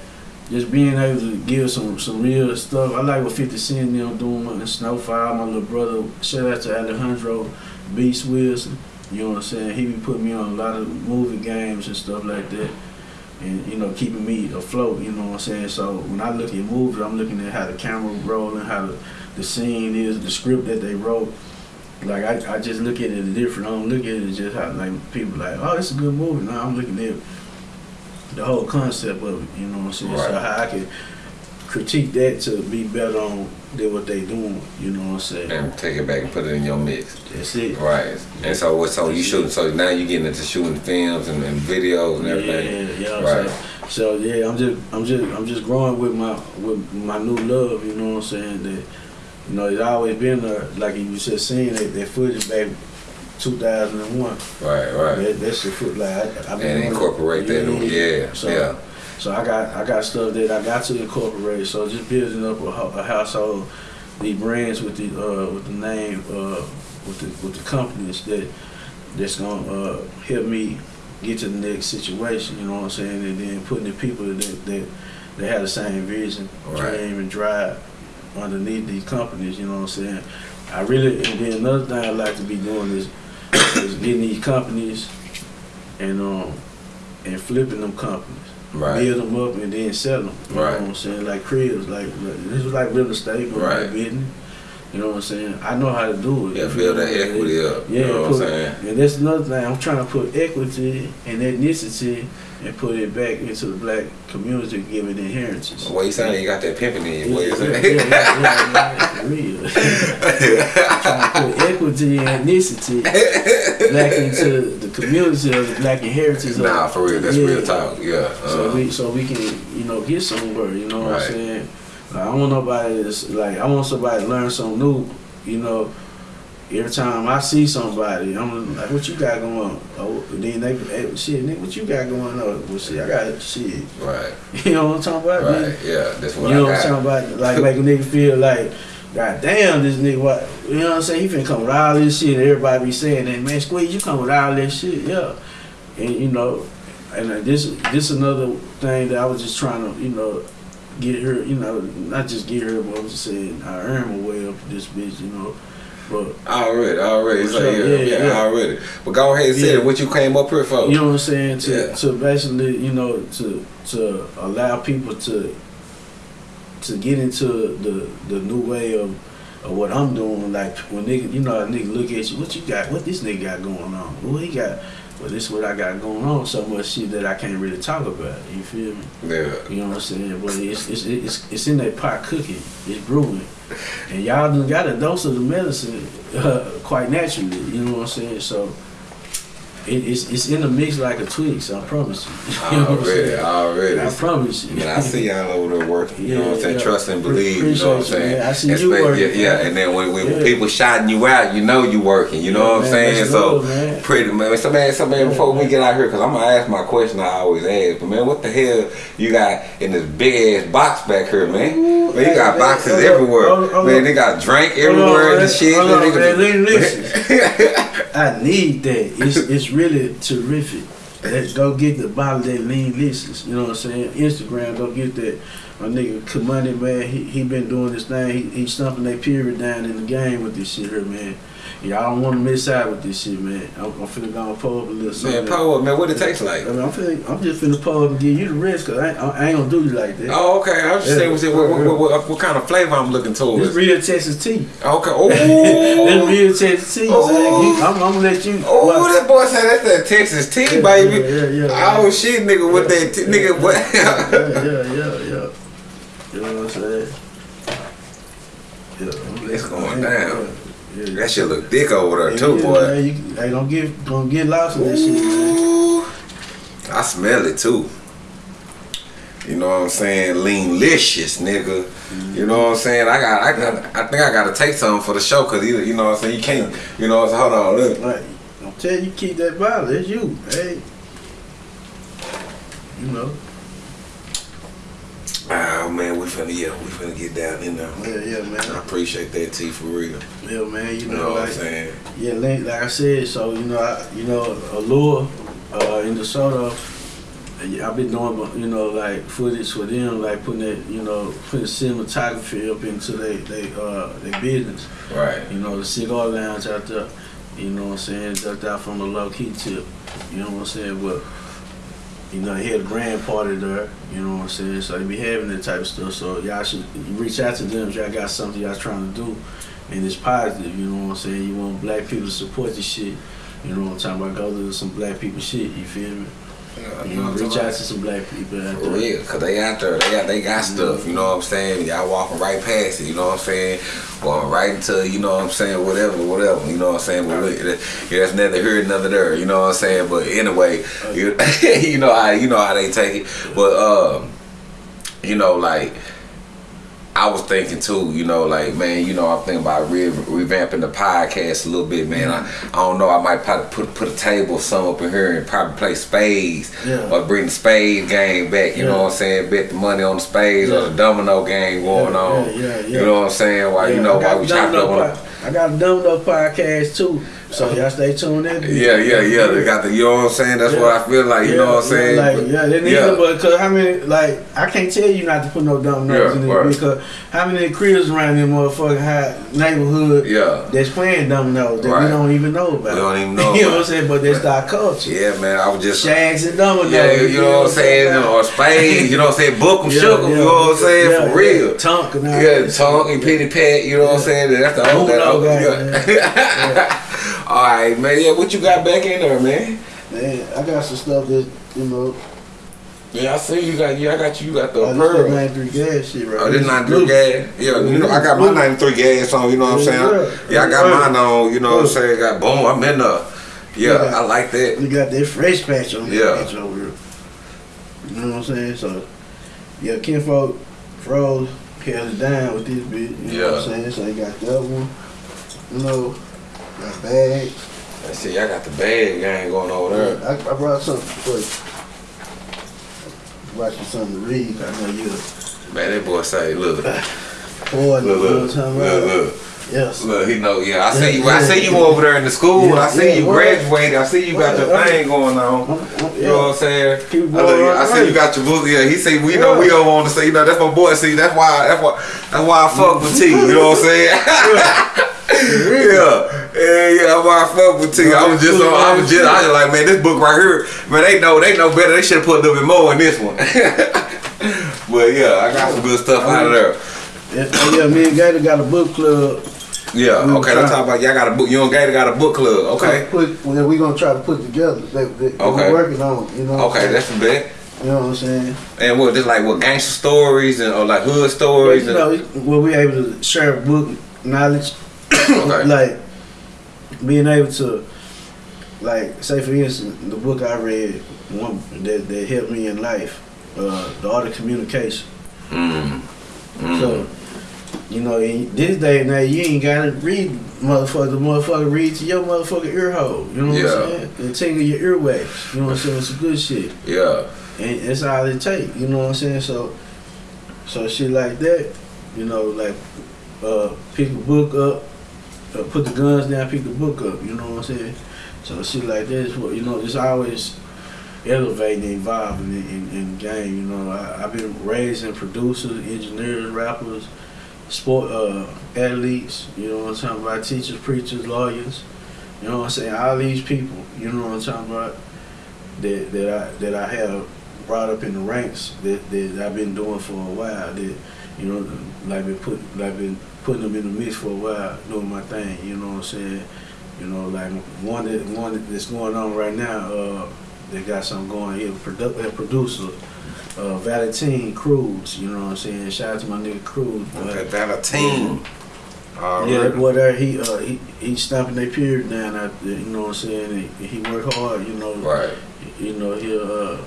Speaker 3: just being able to give some some real stuff. I like what 50 Cent and them doing with Snowfire, my little brother. Shout out to Alejandro Beast Wilson. You know what I'm saying? He be putting me on a lot of movie games and stuff like that. And you know, keeping me afloat, you know what I'm saying? So when I look at movies, I'm looking at how the camera rolling, how the, the scene is, the script that they wrote. Like I, I just look at it different. I don't look at it just how like people like, oh, it's a good movie. No, I'm looking at the whole concept of it. You know what I'm saying?
Speaker 2: Right.
Speaker 3: So how I can critique that to be better on than what they doing. You know what I'm saying?
Speaker 2: And take it back and put it in your mix.
Speaker 3: That's it.
Speaker 2: Right. And so what so you shooting so now you getting into shooting films and, and videos and everything.
Speaker 3: yeah, yeah.
Speaker 2: Right.
Speaker 3: So, so yeah, I'm just, I'm just, I'm just growing with my, with my new love. You know what I'm saying? That, you know, it's always been there. Like you just seen that, that footage back 2001.
Speaker 2: Right, right.
Speaker 3: That, that's the foot like I, I been
Speaker 2: And incorporate that in- yeah,
Speaker 3: So,
Speaker 2: yeah.
Speaker 3: So I got I got stuff that I got to incorporate. So just building up a, a household, the brands with the uh, with the name uh, with the with the companies that that's gonna uh, help me get to the next situation. You know what I'm saying? And then putting the people that that, that have the same vision,
Speaker 2: Right.
Speaker 3: dream, and drive underneath these companies. You know what I'm saying? I really and then another thing I like to be doing is *coughs* is getting these companies and um and flipping them companies
Speaker 2: Right.
Speaker 3: build them up and then sell them. You
Speaker 2: Right.
Speaker 3: know what I'm saying? Like cribs, like this is like real estate, but
Speaker 2: Right.
Speaker 3: like business. You know what I'm saying? I know how to do it.
Speaker 2: Yeah, build that equity up.
Speaker 3: Yeah,
Speaker 2: you know what I'm saying?
Speaker 3: And that's another thing. I'm trying to put equity and ethnicity and put it back into the black community, give it inheritances.
Speaker 2: What you saying? You got that pimping in you. What you
Speaker 3: yeah, yeah,
Speaker 2: saying?
Speaker 3: yeah, yeah, yeah, for real. trying to put equity and ethnicity back into the community of the black inheritance. of-
Speaker 2: Nah, for real. That's
Speaker 3: Yeah.
Speaker 2: real talk. Yeah.
Speaker 3: So
Speaker 2: uh,
Speaker 3: we so we can you know get somewhere. You know what
Speaker 2: Right.
Speaker 3: I'm saying? Like, I want nobody that's like I want somebody to learn something new. You know, every time I see somebody, I'm like, "What you got going on?" Oh, then they, hey, shit, nigga, what you got going on? Well, shit, I got shit.
Speaker 2: right. *laughs*
Speaker 3: You know what I'm talking about?
Speaker 2: Right.
Speaker 3: nigga?
Speaker 2: Yeah. That's what I got.
Speaker 3: You know
Speaker 2: I
Speaker 3: what I'm talking about? *laughs* Like make a nigga feel like, God damn, this nigga what? You know what I'm saying? He finna come with all this shit. and Everybody be saying that, man. Squeeze, you come with all this shit, yeah. And you know, and uh, this this another thing that I was just trying to, you know, get her, you know, not just get her, but I'm just saying I earn my way up this bitch, you know. But
Speaker 2: Already, already. It's like, yeah,
Speaker 3: Yeah,
Speaker 2: yeah,
Speaker 3: yeah.
Speaker 2: already. But go ahead and say
Speaker 3: Yeah.
Speaker 2: it. What you came up here for?
Speaker 3: you know what I'm saying? To
Speaker 2: Yeah.
Speaker 3: to basically, you know, to to allow people to to get into the the new way of, of what I'm doing. Like when nigga, you know, a nigga look at you, what you got? What this nigga got going on? What he got? Well, this what I got going on. So much shit that I can't really talk about. You feel me?
Speaker 2: yeah.
Speaker 3: You know what I'm saying? But it's it's it's, it's in that pot cooking. It's brewing, and y'all done got a dose of the medicine uh, quite naturally. You know what I'm saying? So. It, it's, it's in the mix like a Twix, I promise you. *laughs* You know I'm
Speaker 2: Already, already.
Speaker 3: I promise you.
Speaker 2: Man, I see y'all over there working. You know what I'm saying?
Speaker 3: yeah.
Speaker 2: Trust and believe. You know what I'm saying?
Speaker 3: man. I see you working,
Speaker 2: Yeah,
Speaker 3: man.
Speaker 2: and then when, when
Speaker 3: Yeah.
Speaker 2: people shouting you out, you know you working. You know
Speaker 3: Yeah,
Speaker 2: what I'm
Speaker 3: man,
Speaker 2: saying? So pretty man. So man, so man,
Speaker 3: Yeah,
Speaker 2: before we get out here, cause I'm gonna ask my question I always ask. But man, what the hell you got in this big ass box back here, man?
Speaker 3: Ooh,
Speaker 2: Man, you got boxes everywhere.
Speaker 3: hold on, hold
Speaker 2: man, they got drink everywhere and shit. Man,
Speaker 3: on,
Speaker 2: they
Speaker 3: man.
Speaker 2: got-
Speaker 3: Listen. *laughs* *laughs* I need that. It's it's really terrific. Go get the bottle that lean delicious. You know what I'm saying? Instagram, go get that. My nigga Kamani, man, he, he been doing this thing. He, he stumping that period down in the game with this shit here, man. Y'all don't want to miss out with this shit, man. I'm, I'm finna go and pull up a little something.
Speaker 2: Man, Paul, man, what it tastes like?
Speaker 3: I mean, I'm, finna, I'm just finna pull up and give you the rest, cause I, ain't- I ain't gonna do you like that.
Speaker 2: Oh, okay. I was just
Speaker 3: Yeah.
Speaker 2: saying, what, what, what, what, kind of flavor I'm looking towards?
Speaker 3: real Texas tea.
Speaker 2: Okay. *laughs* Oh.
Speaker 3: real Texas tea.
Speaker 2: Oh.
Speaker 3: I'm, I'm gonna let you.
Speaker 2: Oh,
Speaker 3: watch-
Speaker 2: that boy said that's that Texas tea,
Speaker 3: Yeah,
Speaker 2: baby.
Speaker 3: yeah, yeah, yeah.
Speaker 2: oh shit, nigga, with that t- nigga, what?
Speaker 3: yeah, yeah, yeah, yeah. You know what I'm saying? Yeah,
Speaker 2: It's going down.
Speaker 3: Yeah,
Speaker 2: that shit look thick over there too,
Speaker 3: Yeah,
Speaker 2: boy.
Speaker 3: Man, you, hey, don't get don't get lost in that shit, man.
Speaker 2: I smell it too. You know what I'm saying? Lean-licious, nigga. You know what I'm saying? I got, I got, I think I gotta take something for the show, cause either, you know what I'm saying? You can't, you know what I'm saying? Hold on, look.
Speaker 3: Like, I'm telling you, keep that bottle. It's you, hey. You know.
Speaker 2: Oh man, we finna, yeah, we finna get down in there.
Speaker 3: Yeah, yeah, man.
Speaker 2: I appreciate that tea for real.
Speaker 3: Yeah, man. You
Speaker 2: You
Speaker 3: know,
Speaker 2: know what I'm saying?
Speaker 3: Yeah, like, like I said, so you know, I, you know, Allure uh, in DeSoto, I've been doing, you know, like footage for them, like putting that, you know, putting cinematography up into they, they, uh, their business.
Speaker 2: Right.
Speaker 3: You know, the cigar lounge out there, you know what I'm saying, just out from the low key tip. You know what I'm saying, but. You know, they had a grand party there, you know what I'm saying? So they be having that type of stuff. So y'all should reach out to them if y'all got something y'all trying to do and it's positive, you know what I'm saying? You want black people to support the shit. You know what I'm talking about? Go to some black people shit, you feel me? You know, reach out to some black people out
Speaker 2: For
Speaker 3: there.
Speaker 2: real, cause they out there, they got they got stuff, you know what I'm saying? Y'all walking right past it, you know what I'm saying? Going right into, you know what I'm saying, whatever, whatever, you know what I'm saying? But look, yeah, that's neither here nor there, you know what I'm saying? But anyway, you, *laughs* you know how you know how they take it. But um, you know, like I was thinking too, you know, like man, you know, I'm thinking about re- revamping the podcast a little bit, man. I, mm-hmm. I don't know, I might probably put put a table some up in here and probably play spades
Speaker 3: Yeah.
Speaker 2: or bring the spade game back. You know what I'm saying? Bet the money on the spades or the domino game going
Speaker 3: Yeah,
Speaker 2: on.
Speaker 3: yeah, yeah, yeah.
Speaker 2: You know what I'm saying? While you know while we
Speaker 3: a
Speaker 2: chopping up on.
Speaker 3: I got a Domino podcast too. So y'all stay tuned in.
Speaker 2: Yeah, yeah, yeah. They got the, you know what I'm saying? That's
Speaker 3: Yeah.
Speaker 2: what I feel like, you know what I'm saying?
Speaker 3: Like,
Speaker 2: But-
Speaker 3: yeah, they need
Speaker 2: yeah.
Speaker 3: it, but cause how many, like, I can't tell you not to put no dumb numbers
Speaker 2: Yeah,
Speaker 3: in it
Speaker 2: right.
Speaker 3: because how many cribs around this motherfucking high neighborhood
Speaker 2: Yeah.
Speaker 3: that's playing dumb nose that
Speaker 2: Right.
Speaker 3: we don't even know about.
Speaker 2: We don't even *laughs* know
Speaker 3: you know what I'm saying? But that's our culture.
Speaker 2: Yeah, man, I was just.
Speaker 3: Shags and dominoes.
Speaker 2: Yeah, you know what I'm saying? Or spades, you know what I'm saying? Book 'em, *laughs*
Speaker 3: Yeah,
Speaker 2: shook 'em, you know what I'm saying?
Speaker 3: yeah,
Speaker 2: For real.
Speaker 3: yeah. Tonk and all
Speaker 2: Yeah,
Speaker 3: that.
Speaker 2: tongue and pity pat, you know what I'm saying? That's the old, that
Speaker 3: Uno
Speaker 2: old,
Speaker 3: guy,
Speaker 2: yeah. All right, man. Yeah, what you got back in there, man?
Speaker 3: Man, I got some stuff that, you know,
Speaker 2: Yeah, I see you got. Yeah, I got you. You got the
Speaker 3: oh,
Speaker 2: pearl.
Speaker 3: 93 gas shit right
Speaker 2: Oh, this
Speaker 3: This
Speaker 2: 93
Speaker 3: blue.
Speaker 2: gas. Yeah, you know, I got my 93 gas on, you know what I'm saying?
Speaker 3: Yeah.
Speaker 2: Yeah, I got mine on, you know what I'm saying? Got boom, I'm in there. Yeah,
Speaker 3: Yeah.
Speaker 2: I like that.
Speaker 3: We got that fresh patch on
Speaker 2: Yeah.
Speaker 3: bitch over here. You know what I'm saying? So, yeah, Kinfolk froze, held it down with this bitch. You know what I'm saying? So, they got that one. You know, got bags.
Speaker 2: I see, I got the bag gang going over there.
Speaker 3: I, I brought something for you. Brought you something to read. I know you're
Speaker 2: Man, that boy say, look, look.
Speaker 3: You know what I'm
Speaker 2: look, look, look.
Speaker 3: Yes.
Speaker 2: Look, he know, yeah. I see you. I see you over there in the school. I see
Speaker 3: Yeah,
Speaker 2: you
Speaker 3: yeah,
Speaker 2: graduated. I see you got your thing going on. You know what I'm saying? I, look, I see you got your book. Yeah, he say we know we don't want to say. You know that's my boy. See, that's why. That's why. That's why I fuck with T. You know what I'm saying? *laughs* yeah, yeah, yeah. That's why I fuck with T. I was just, on, I was just, I was like, man, this book right here, man, they know, they know better. They should have put a little bit more in this one. *laughs* but yeah, I got some good stuff out of there.
Speaker 3: Yeah, oh, yeah, me and Gator got a book club.
Speaker 2: Yeah,
Speaker 3: We
Speaker 2: okay. Let's talk about y'all got a book. You and Gator got a book club. Okay,
Speaker 3: Put, well, we gonna try to put together. That, that,
Speaker 2: Okay.
Speaker 3: We're working on. You know. I'm
Speaker 2: okay, that's the bet.
Speaker 3: You know what I'm saying?
Speaker 2: And what, just like what gangster stories and or like hood
Speaker 3: But,
Speaker 2: stories?
Speaker 3: you know, where we able to share book knowledge, *coughs*
Speaker 2: okay.
Speaker 3: like being able to, like, say for instance, the book I read, one that, that helped me in life, uh, the art of communication.
Speaker 2: Mm. Mm.
Speaker 3: So, you know, in this day and age, you ain't gotta read motherfucker. The motherfucker read to your motherfucking ear hole. You know what
Speaker 2: Yeah.
Speaker 3: I'm saying? And tingle your earwax. You know what I'm saying? It's some good shit.
Speaker 2: yeah.
Speaker 3: And that's all it take. You know what I'm saying? So, so shit like that. You know, like uh, pick a book up, uh, put the guns down, pick the book up. You know what I'm saying? So shit like this, what you know. It's always elevating, evolving in, in, in the game. You know, I, I've been raising producers, engineers, rappers, sport uh, athletes. You know what I'm talking about? Teachers, preachers, lawyers. You know what I'm saying? All these people. You know what I'm talking about? That that I that I have brought up in the ranks that, that I've been doing for a while. That you know, like been put like been putting them in the mix for a while, doing my thing. You know what I'm saying? You know, like one that one that's going on right now. Uh, they got something going here. Produ- a producer, uh, Valentine Cruz. You know what I'm saying? Shout out to my nigga Cruz.
Speaker 2: Okay, Valentine. All
Speaker 3: Yeah,
Speaker 2: right.
Speaker 3: there, he uh, he he stomping their period down out there. You know what I'm saying? He, he work hard. You know,
Speaker 2: Right.
Speaker 3: you know he'll uh,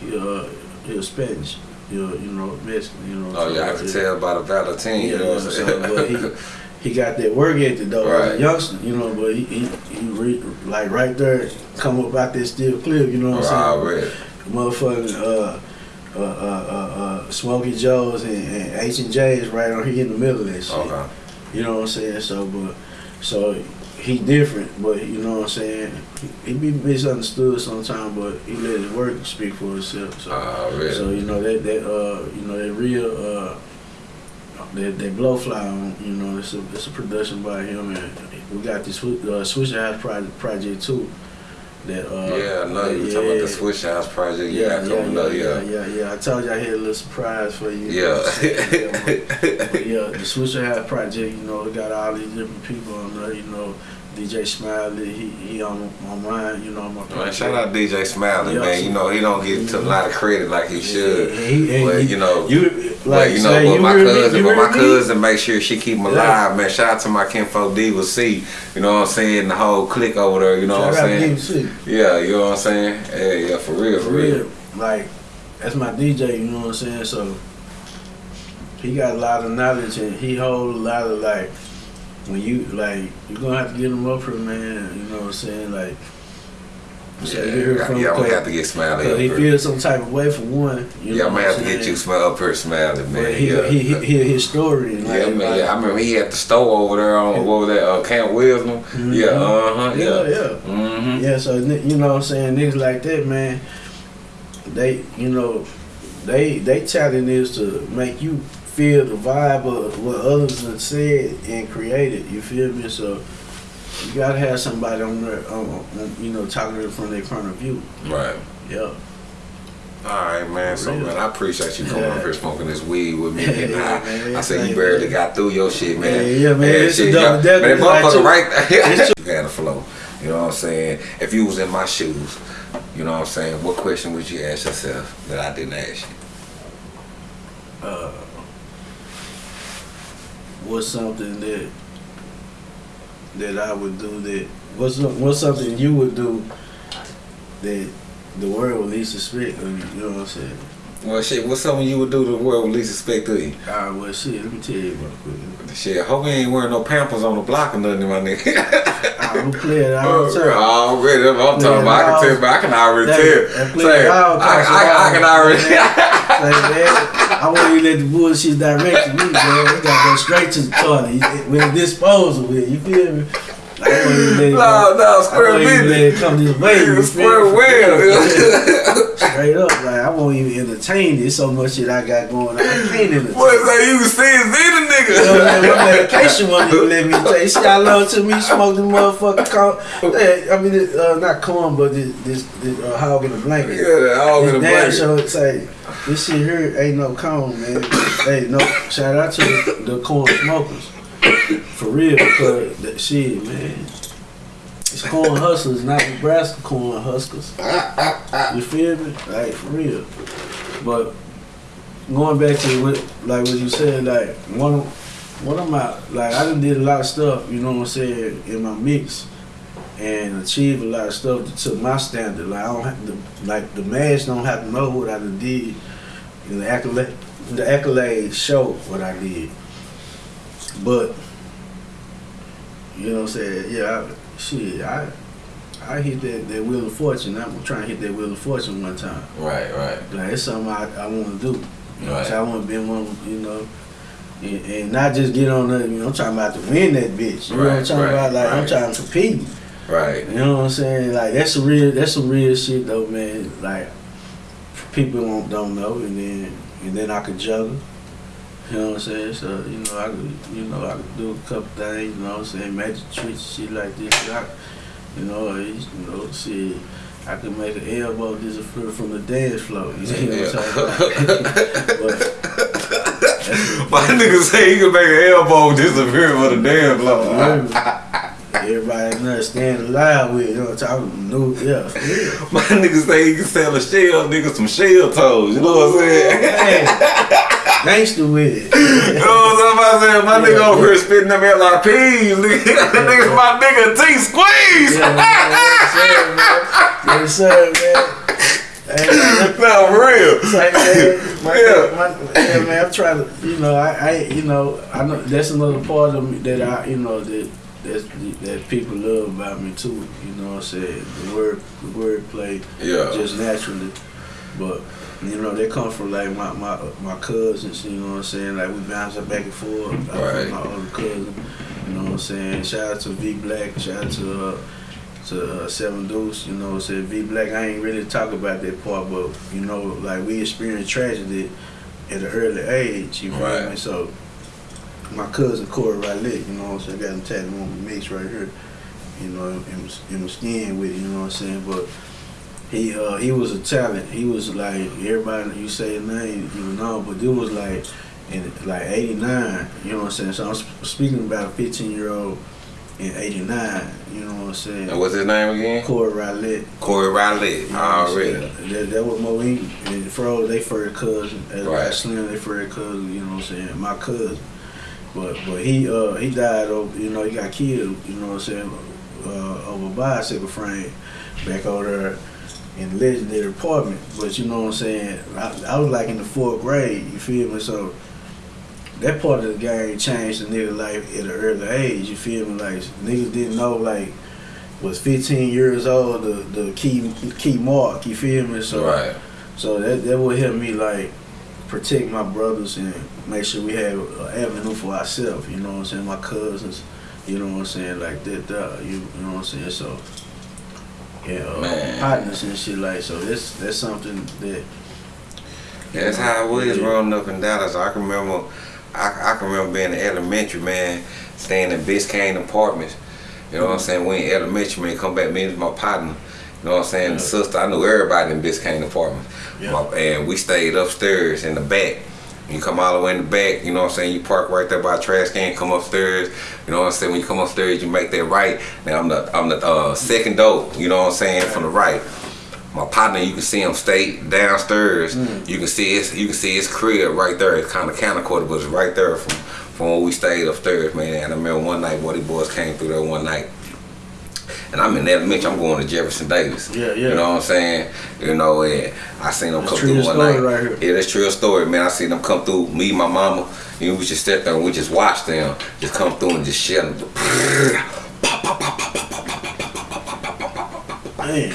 Speaker 3: he'll uh, he'll Spanish. He'll you know Mexican. You know.
Speaker 2: Oh yeah, I can tell by the Valentine. You know what I'm saying?
Speaker 3: but he, he got that work ethic though, as a youngster, you know. But he, he, he re, like right there, come up out that steel cliff, you know what I'm saying? Motherfucking uh, uh, uh, uh, uh, Smokey Joe's and, and H and J's right on here in the middle of that shit.
Speaker 2: Okay.
Speaker 3: You know what I'm saying? So, but so he different, but you know what I'm saying. He, he be misunderstood sometimes, but he let his work speak for itself. So.
Speaker 2: Already.
Speaker 3: So you know that that uh you know that real uh that that blowfly on you know it's a it's a production by him and we got this uh, Swishahouse project project too. That uh
Speaker 2: yeah, I know you were
Speaker 3: yeah,
Speaker 2: talking about the Swishahouse project.
Speaker 3: Yeah, yeah,
Speaker 2: coming
Speaker 3: yeah,
Speaker 2: up,
Speaker 3: yeah,
Speaker 2: yeah.
Speaker 3: yeah, yeah. I told you I had a little surprise for you.
Speaker 2: Yeah. *laughs*
Speaker 3: but *laughs* yeah, the Swishahouse project, you know, it got all these different people on there, you know, DJ Smiley, he he on my mine, you know, on my
Speaker 2: Man, shout out DJ Smiley,
Speaker 3: Yeah.
Speaker 2: man. You know, he don't get a lot of credit like he should.
Speaker 3: Yeah, he-
Speaker 2: But
Speaker 3: he-
Speaker 2: you know,
Speaker 3: You
Speaker 2: But
Speaker 3: like
Speaker 2: you know,
Speaker 3: say,
Speaker 2: but
Speaker 3: you
Speaker 2: my cousin, but my cousin make sure she keep him
Speaker 3: Yeah.
Speaker 2: alive, man. Shout out to my kinfolk Diva C. You know what I'm saying? The whole clique over there. You know what I'm saying? Yeah, you know what I'm saying? Yeah, yeah, for real,
Speaker 3: For real, like that's my DJ. You know what I'm saying? So he got a lot of knowledge and he hold a lot of like when you like you're gonna have to get him up here, man. You know what I'm saying? Like So
Speaker 2: Yeah,
Speaker 3: you heard
Speaker 2: yeah,
Speaker 3: from
Speaker 2: I'm gonna have to get Smiley
Speaker 3: Cause
Speaker 2: up
Speaker 3: he feels some type of way for one. You
Speaker 2: Yeah, gonna have to get you Smile up here, Smiley, man.
Speaker 3: But he,
Speaker 2: yeah.
Speaker 3: he, he, hear his story. And
Speaker 2: Yeah,
Speaker 3: like,
Speaker 2: man,
Speaker 3: like,
Speaker 2: yeah, I remember he had the store over there on what was that, uh, Camp Wisdom. Yeah, uh huh,
Speaker 3: yeah,
Speaker 2: yeah.
Speaker 3: yeah.
Speaker 2: Mm-hmm.
Speaker 3: Yeah, so you know what I'm saying, niggas like that, man, they you know, they they talent is to make you feel the vibe of what others have said and created. You feel me? So you gotta have somebody on there, um, you know, talking from their point of view.
Speaker 2: Right.
Speaker 3: Yeah.
Speaker 2: All right, man. So, man, I appreciate you coming
Speaker 3: Yeah.
Speaker 2: up here smoking this weed with me. Getting *laughs*
Speaker 3: yeah,
Speaker 2: high.
Speaker 3: man.
Speaker 2: I said you barely
Speaker 3: you.
Speaker 2: got through your shit, man.
Speaker 3: Yeah, yeah, man. It's a
Speaker 2: shit,
Speaker 3: double
Speaker 2: y'all-
Speaker 3: decker.
Speaker 2: Man,
Speaker 3: It's
Speaker 2: motherfucker right You *laughs* had a flow. You know what I'm saying? If you was in my shoes, you know what I'm saying? What question would you ask yourself that I didn't ask you?
Speaker 3: Uh, what's something that that I would do that what's what's something you would do that the world would least expect of you, you know what I'm saying?
Speaker 2: Well, shit, what's something you would do the world would least expect of you?
Speaker 3: Alright, well shit, let me tell you real quick.
Speaker 2: Shit, hope you ain't wearing no pampers on the block or nothing, my nigga. *laughs*
Speaker 3: I don't play it all the.
Speaker 2: Already, what I'm talking about. I can tell, but I can already
Speaker 3: That-
Speaker 2: tell. Say, I, I, I can already.
Speaker 3: Like, *laughs* I won't even let the bullshit direct to me, man. We gotta go straight to the toilet a disposal with you feel me? I won't even let it
Speaker 2: No, no,
Speaker 3: I
Speaker 2: square
Speaker 3: won't even let
Speaker 2: business.
Speaker 3: it come this way. you feel
Speaker 2: Square
Speaker 3: me? Straight up, like I won't even entertain it. So much shit I got going on. I can't entertain.
Speaker 2: Boy, it's like you can see and the nigga.
Speaker 3: You know, man, my medication won't even let me take. See, I love to me smoke the motherfucking corn. Eh, I mean, it, uh, not corn, but this, this, this uh, hog in a blanket.
Speaker 2: Yeah, that all in the
Speaker 3: This damn
Speaker 2: blanket.
Speaker 3: show say this shit here ain't no cone, man. hey, no, shout out to the, the corn smokers *coughs* for real because that shit, man. It's corn hustlers, not Nebraska Cornhuskers. You feel me? Like for real. But going back to what, like what you said, like one, one of my, like I done did a lot of stuff. You know what I'm saying in my mix and achieved a lot of stuff to my standard. Like I don't have to, like the mass don't have to know what I done did. In the accolade, the accolades show what I did. But you know what I'm saying? Yeah, I, shit, I I hit that, that wheel of fortune. I'm trying to hit that wheel of fortune one time.
Speaker 2: Right, right.
Speaker 3: Like it's something I, I want to do. You know, what I'm
Speaker 2: Right.
Speaker 3: saying? I want to be one, you know, and, and not just get on there. You know, I'm talking about to win that bitch. You know what I'm talking
Speaker 2: right,
Speaker 3: about? Like I'm trying to compete.
Speaker 2: Right.
Speaker 3: You know what I'm saying? Like that's some real that's some real shit though, man. Like people don't don't know and then and then I could juggle. You know what I'm saying? So, you know, I could you know, I could do a couple things, you know what I'm saying, magic tricks, shit like this. I, you know, I used- you know, shit. I could make an elbow disappear from the dance floor. You know what I'm talking about? but *laughs*
Speaker 2: My nigga say he can make an elbow disappear from the dance blow. *laughs*
Speaker 3: Everybody there standing loud with, you know what I'm talking about? Yeah. *laughs*
Speaker 2: My niggas say he can sell a shell, nigga, some shell toes. You know what I'm saying?
Speaker 3: Man, *laughs* gangster with it.
Speaker 2: You know what I'm about saying? My nigga over here spitting them LRPs. Nigga, *laughs* nigga, my nigga T squeeze.
Speaker 3: Yes, sir, man. Hey, man,
Speaker 2: no, for real.
Speaker 3: it's like, man, my,
Speaker 2: Yeah.
Speaker 3: my, yeah, man, I'm trying to, you know, I, I, you know, I know that's another part of me that I, you know, that that's, that people love about me too. You know what I'm saying? The word, the word play
Speaker 2: Yeah.
Speaker 3: just naturally, but you know, they come from like my my my cousins. You know what I'm saying? Like we bounce back and forth. I
Speaker 2: Right.
Speaker 3: My other cousin. You know what I'm saying? Shout out to V Black. Shout out to uh, to uh, Seven Deuce. You know what I'm saying? V Black. I ain't really talk about that part, but you know, like we experienced tragedy at an early age. You feel
Speaker 2: Right.
Speaker 3: me? So my cousin Corey Riley. You know what I'm saying? I Got him tattooed on my mix right here. You know, in, my skin with it. You know what I'm saying? But he uh he was a talent. He was like everybody you say his name, you know, but it was like in like '89. You know what I'm saying? So I'm sp- speaking about a 15 year old in '89. You know what I'm saying?
Speaker 2: And what's his name again?
Speaker 3: Corey Riley.
Speaker 2: Corey Riley.
Speaker 3: You know
Speaker 2: Already.
Speaker 3: That, that was Moe and Fro, they first cousin. As
Speaker 2: Right.
Speaker 3: right. Slim, they first cousin. You know what I'm saying? My cousin. But but he uh he died over you know he got killed. You know what I'm saying? Uh, over a bicycle frame back over there in the legendary apartment. But you know what I'm saying? I, I was like in the fourth grade. You feel me? So that part of the game changed the nigga life at an early age. You feel me? Like niggas didn't know like was 15 years old, the the key key mark. You feel me? So
Speaker 2: Right.
Speaker 3: so that that would help me like protect my brothers and make sure we have an avenue for ourselves. You know what I'm saying? My cousins. You know what I'm saying? Like that. that you, you know what I'm saying? So. Yeah, uh, partners and shit like so. That's that's something that
Speaker 2: Yeah, that's how it was
Speaker 3: Yeah.
Speaker 2: growing up in Dallas. I can remember, I, I can remember being in elementary, man, staying in Biscayne apartments. You know what I'm saying? We in elementary, man, come back, me and my partner. You know what I'm saying?
Speaker 3: Yeah.
Speaker 2: The sister, I knew everybody in Biscayne apartments.
Speaker 3: Yeah.
Speaker 2: My- and we stayed upstairs in the back. You come all the way in the back, you know what I'm saying? You park right there by a trash can, come upstairs. You know what I'm saying? When you come upstairs, you make that right. Now I'm the I'm the uh, second door. You know what I'm saying? From the right. My partner, you can see him stay downstairs. You can see his you can see his crib right there. It's kind of counter quarter, but it's right there from from where we stayed upstairs, man. And I remember one night, Woody boys came through there one night. And I'm in elementary. I'm going to Jefferson Davis.
Speaker 3: Yeah, yeah.
Speaker 2: You know what I'm saying? You know, and I seen them
Speaker 3: That's
Speaker 2: come through one
Speaker 3: story
Speaker 2: night.
Speaker 3: right here.
Speaker 2: Yeah, that's true story, man. I seen them come through. Me, my mama, you know, we just sit there and we just watch them just come through and just shit. *laughs*
Speaker 3: man.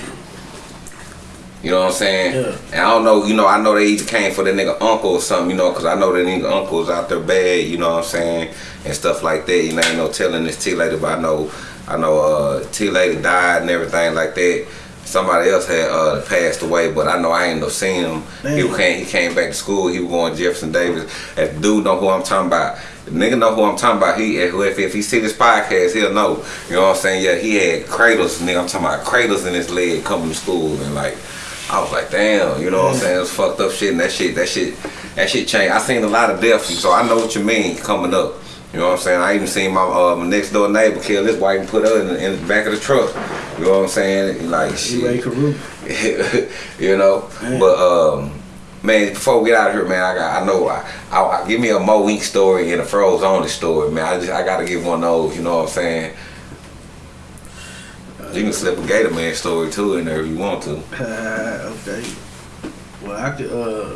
Speaker 2: You know what I'm saying?
Speaker 3: Yeah.
Speaker 2: And I don't know, you know, I know they either came for the nigga uncle or something, you know, because I know the nigga uncle's out there bad, you know what I'm saying, and stuff like that. You know, ain't no telling this T later, but I know, I know, uh, T lady died and everything like that. Somebody else had uh, passed away, but I know I ain't no seen him. He came, he came back to school. He was going to Jefferson Davis. If the dude know who I'm talking about, the nigga know who I'm talking about. He if, if, if he see this podcast, he'll know. You know what I'm saying? Yeah, he had cradles, nigga. I'm talking about cradles in his leg coming to school and like. I was like, damn, you know what I'm saying? It's fucked up shit and that shit, that shit, that shit changed. I seen a lot of deaths, so I know what you mean coming up. You know what I'm saying? I even seen my, uh, my next door neighbor kill his wife and put her in the, in the back of the truck. You know what I'm saying? Like shit. *laughs* You know?
Speaker 3: Man.
Speaker 2: But um man, before we get out of here, man, I got I know I, I, I give me a Mo Wink story and a Froze Only story, man. I just I gotta give one of those, you know what I'm saying? You can slip a Gator Man story too in there if you want to.
Speaker 3: Uh, okay. Well, I could. Uh,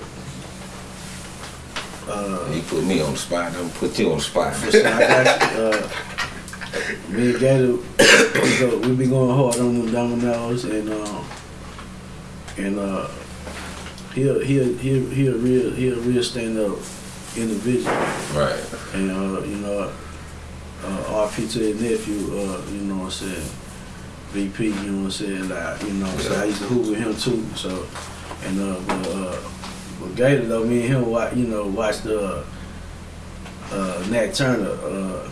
Speaker 3: uh,
Speaker 2: You put me on the spot, I'm gonna put you on the spot.
Speaker 3: listen, *laughs* I got you. Uh, me and Gator, we, go, we be going hard on them dominoes, and um, and uh, he a, he a, he a, he a real he a real stand up individual.
Speaker 2: right.
Speaker 3: And uh, you know, uh, RP to his nephew, uh, you know what I'm saying, VP, you know what I'm saying, like, you know, so I used to hoop with him too. So, and uh, but uh, but Gator though, me and him, you know, watched the uh, uh, Nat Turner, uh,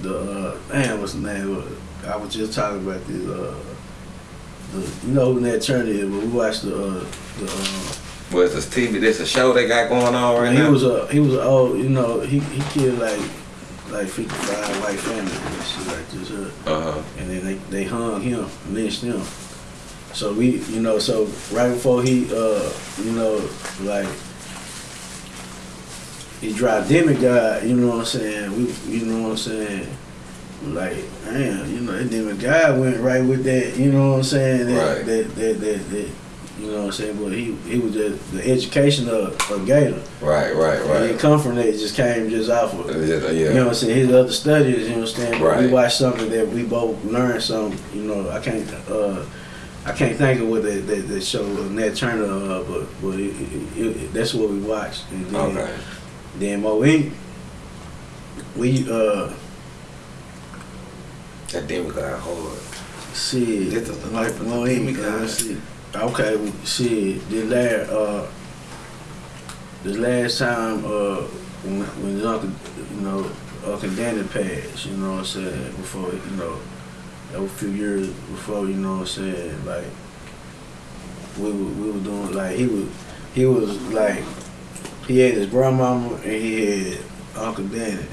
Speaker 3: the uh, damn, what's the name? I was just talking about this. Uh, the, you know who Nat Turner is, but we watched the uh, the. Uh,
Speaker 2: Was this TV? This a show they got going on right
Speaker 3: he
Speaker 2: now?
Speaker 3: was a he was a old you know he he killed like like fifty five white families and shit like this, uh,
Speaker 2: uh-huh.
Speaker 3: and then they they hung him, lynched him. So we you know so right before he uh you know like he dropped demigod, you know what I'm saying? We you know what I'm saying? Like damn, you know that demigod went right with that, you know what I'm saying? That,
Speaker 2: Right.
Speaker 3: that, that, that, that you know what I'm saying? But he he was just the education of, of Gator.
Speaker 2: Right, right,
Speaker 3: Right. He
Speaker 2: right.
Speaker 3: didn't come from that. It just came just off of,
Speaker 2: yeah, yeah.
Speaker 3: you know what I'm saying, his other studies, you know what I'm saying? But We
Speaker 2: Right.
Speaker 3: watched something that we both learned some, you know, I can't, uh, I can't think of what that, that, that show Nat Turner, uh, but, but it, it, it, that's what we watched. And then,
Speaker 2: Okay.
Speaker 3: then Mo Inc., we, uh,
Speaker 2: That damn got hard. See, that's the life of
Speaker 3: Mo
Speaker 2: demigod.
Speaker 3: uh, shit. Okay, well, shit, the last, uh, the last time, uh, when, when uncle, you know, Uncle Danny passed, you know what I'm saying, before, you know, a few years before, you know what I'm saying, like, we were, we were doing, like, he was, he was, like, he had his grandmama and he had Uncle Danny,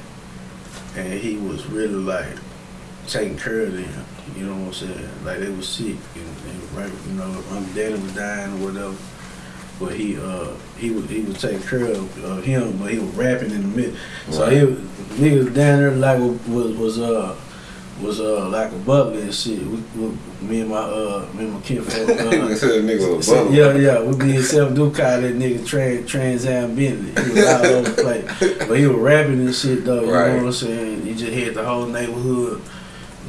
Speaker 3: and he was really, like, taking care of them, you know what I'm saying, like, they was sick, and, and right, you know, Uncle Danny was dying or whatever, but he uh he was he was taking care of uh, him, but he was rapping in the mid. So
Speaker 2: Right.
Speaker 3: he was, niggas down there like was was uh was uh like a butler and shit. We, we, me and my uh me and my kinfolk. *laughs* Uh,
Speaker 2: nigga was a
Speaker 3: so- yeah, yeah, we be in self do call that nigga Trans Trans Am Bentley. He was all over the place, but he was rapping and shit though. You
Speaker 2: Right.
Speaker 3: know what I'm saying? He just had the whole neighborhood,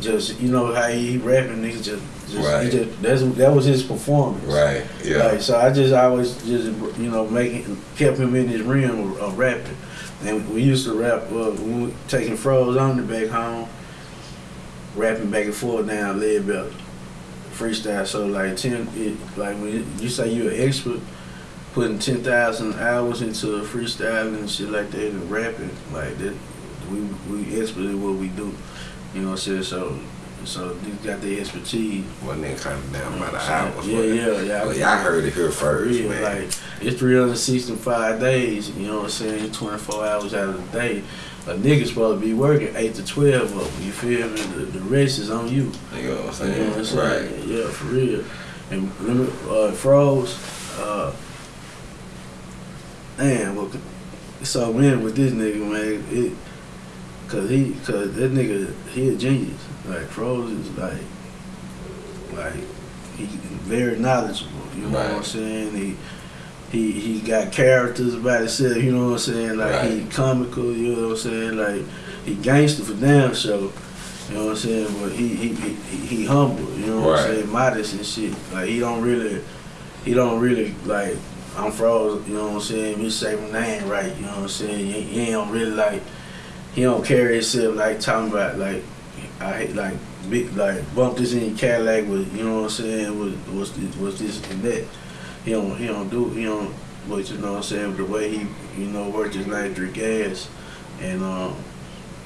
Speaker 3: just you know how he rapping niggas just, just,
Speaker 2: Right.
Speaker 3: he just that's that was his performance.
Speaker 2: Right. Yeah.
Speaker 3: Like, so I just always just you know making kept him in his realm of, of rapping, and we used to rap uh, when we taking froze on the back home, rapping back and forth down lead belt, freestyle. So like ten, it, like when you- you say you're an expert, putting ten thousand hours into freestyling and shit like that and rapping like that, we we expert at what we do. You know what I'm saying? So. So they got the expertise.
Speaker 2: Wasn't that kind of down by the hours.
Speaker 3: yeah, yeah, yeah.
Speaker 2: But y'all heard it here first,
Speaker 3: real,
Speaker 2: man.
Speaker 3: Like it's 365 days. You know what I'm saying? 24 hours out of the day. A nigga supposed to be working eight to 12 of them. You feel me? The, the rest is on you.
Speaker 2: you know what I'm
Speaker 3: You know what
Speaker 2: saying?
Speaker 3: I'm saying?
Speaker 2: Right.
Speaker 3: Yeah, for real. And me, uh, froze. Uh, man, well, so man with this nigga, man, it, cause he, cause that nigga, he a genius. Like froze is like, like he very knowledgeable. You know what I'm saying? He. He, he got characters about himself, you know what I'm saying? Like he comical, you know what I'm saying? Like he gangster for damn sure. You know what I'm saying? But he he he, he humble. You know what
Speaker 2: Right.
Speaker 3: I'm saying? Modest and shit. Like he don't really, he don't really like. I'm froze. You know what I'm saying? You say my name right. You know what I'm saying? He, he don't really like. He don't carry himself like talking about like. I hate like big like bump this in your Cadillac with you know what I'm saying was was this, was this and that. He don't he don't do he don't but you know what I'm saying the way he you know worked his nitric gas and um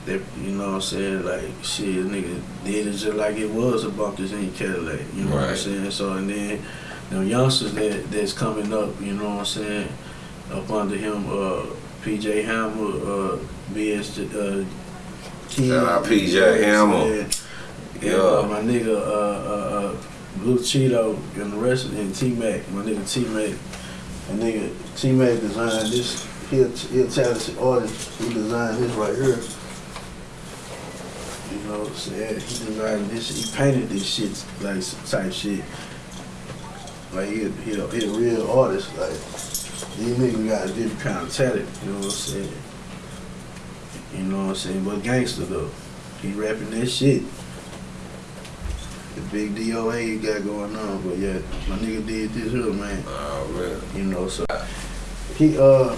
Speaker 3: that you know what I'm saying like shit nigga did it just like it was a bump this in Cadillac you know what I'm saying so and then them youngsters that that's coming up you know what I'm saying up under him uh PJ Hammer uh BS uh King,
Speaker 2: Shout out PJ
Speaker 3: you know what I'm
Speaker 2: Hammer.
Speaker 3: And,
Speaker 2: Yeah.
Speaker 3: uh, my nigga uh, uh, uh, Blue Cheeto and the rest of and T Mac, my nigga T Mac, my nigga T Mac designed this. He a, he a talented artist. He designed this right here. You know what I'm saying? He designed this. He painted this shit like type shit. Like he a, he a, he a real artist. Like these niggas got a different kind of talent. You know what I'm saying? You know what I'm saying? But gangster though, he rapping that shit the big DOA you got going on. But yeah, my nigga did this here, man.
Speaker 2: Oh, man.
Speaker 3: You know, so he uh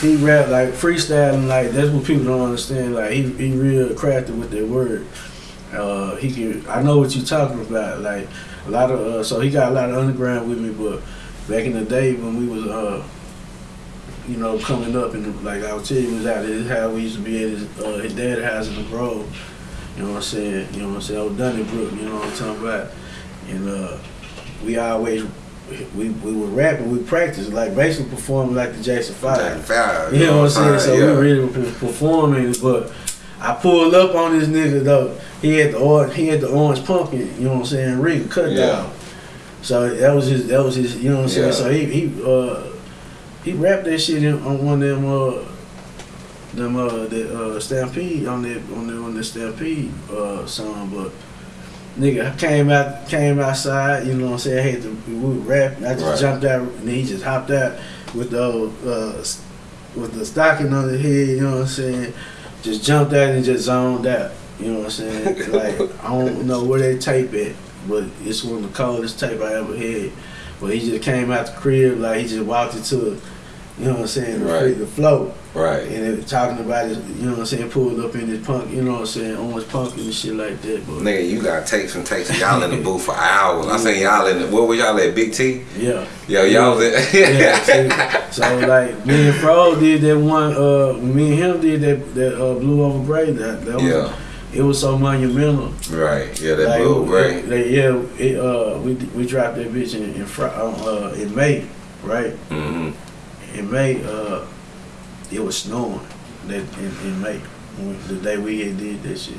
Speaker 3: he rap like freestyling like that's what people don't understand. Like he he real crafted with that word. Uh he can I know what you're talking about. Like a lot of uh so he got a lot of underground with me, but back in the day when we was uh you know, coming up and like I was telling you, was out at his house. We used to be at his uh, his dad's house in the Grove. You know what I'm saying? You know what I'm saying? Old Donnybrook, you know what I'm talking about? And uh, we always we we were rapping, we practiced like basically performing like the Jackson
Speaker 2: Jack
Speaker 3: Five.
Speaker 2: Five.
Speaker 3: You know what I'm saying? So
Speaker 2: yeah.
Speaker 3: we really were performing, but I pulled up on this nigga though. He had the orange, he had the orange pumpkin. You know what I'm saying? Rig cut
Speaker 2: Yeah.
Speaker 3: down. So that was his. That was his. You know what I'm saying?
Speaker 2: Yeah.
Speaker 3: So he he uh he rapped that shit in, on one of them uh them uh the uh Stampede on that on the on the Stampede uh song, but. Nigga I came out, came outside. You know what I'm saying? I had to, we were rapping. I just
Speaker 2: Right.
Speaker 3: jumped out, and he just hopped out with the uh, with the stocking on his head. You know what I'm saying? Just jumped out and just zoned out. You know what I'm saying? *laughs* like I don't know where they tape it, but it's one of the coldest tape I ever had. But he just came out the crib like he just walked into, you know what I'm saying, the,
Speaker 2: Right.
Speaker 3: the flow.
Speaker 2: Right.
Speaker 3: And they talking about it, you know what I'm saying, pulled up in this punk, you know what I'm saying, orange punk and shit like that. But
Speaker 2: Nigga, you got takes and takes. Y'all in the *laughs* booth for hours. I seen y'all in the. Where was y'all at? Big T.
Speaker 3: yeah.
Speaker 2: Yo, y'all was at.
Speaker 3: yeah, see, *laughs* so like me and Fro did that one. Uh, me and him did that that uh, blue over gray. That that was
Speaker 2: Yeah.
Speaker 3: it was so monumental.
Speaker 2: Right. Yeah, that
Speaker 3: Like,
Speaker 2: blue gray.
Speaker 3: like, yeah, it, uh, we we dropped that bitch in in, uh, in May, right?
Speaker 2: Mm-hmm.
Speaker 3: In May, uh, it was snowing. That in, in May, when, the day we had did that shit.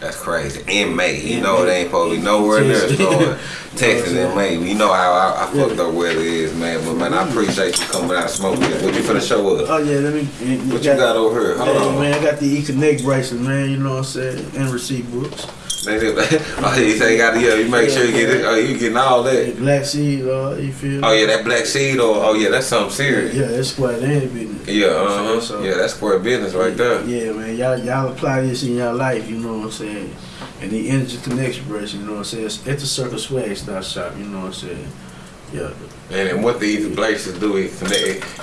Speaker 2: That's crazy. In May, you
Speaker 3: In
Speaker 2: know it ain't supposed to be nowhere near snowing. *laughs* Texas in May. You know how I, I fucked up weather is, man. But man, I appreciate you coming out smoking. What you finna show us?
Speaker 3: Oh yeah, let me.
Speaker 2: What you got over here? Hold
Speaker 3: Yeah,
Speaker 2: on.
Speaker 3: man, I got the E Connect bracelet, man. You know what I'm saying, and receipt books. *laughs*
Speaker 2: Oh, you say you got to, yeah, you make sure you get it. Oh, you getting all that.
Speaker 3: Black seed, uh, you feel?
Speaker 2: Oh, yeah, that black seed, or, oh, yeah, that's something serious.
Speaker 3: Yeah, that's square land business.
Speaker 2: Yeah, uh huh.
Speaker 3: So-
Speaker 2: Yeah, that's square business right there.
Speaker 3: Yeah, man, y'all y'all apply this in y'all life. You know what I'm saying? and the Energy Connection you know what I'm saying? It's at the Circle Swag Stop Shop, you know what I'm saying? Yeah.
Speaker 2: And, and what these places do is connect,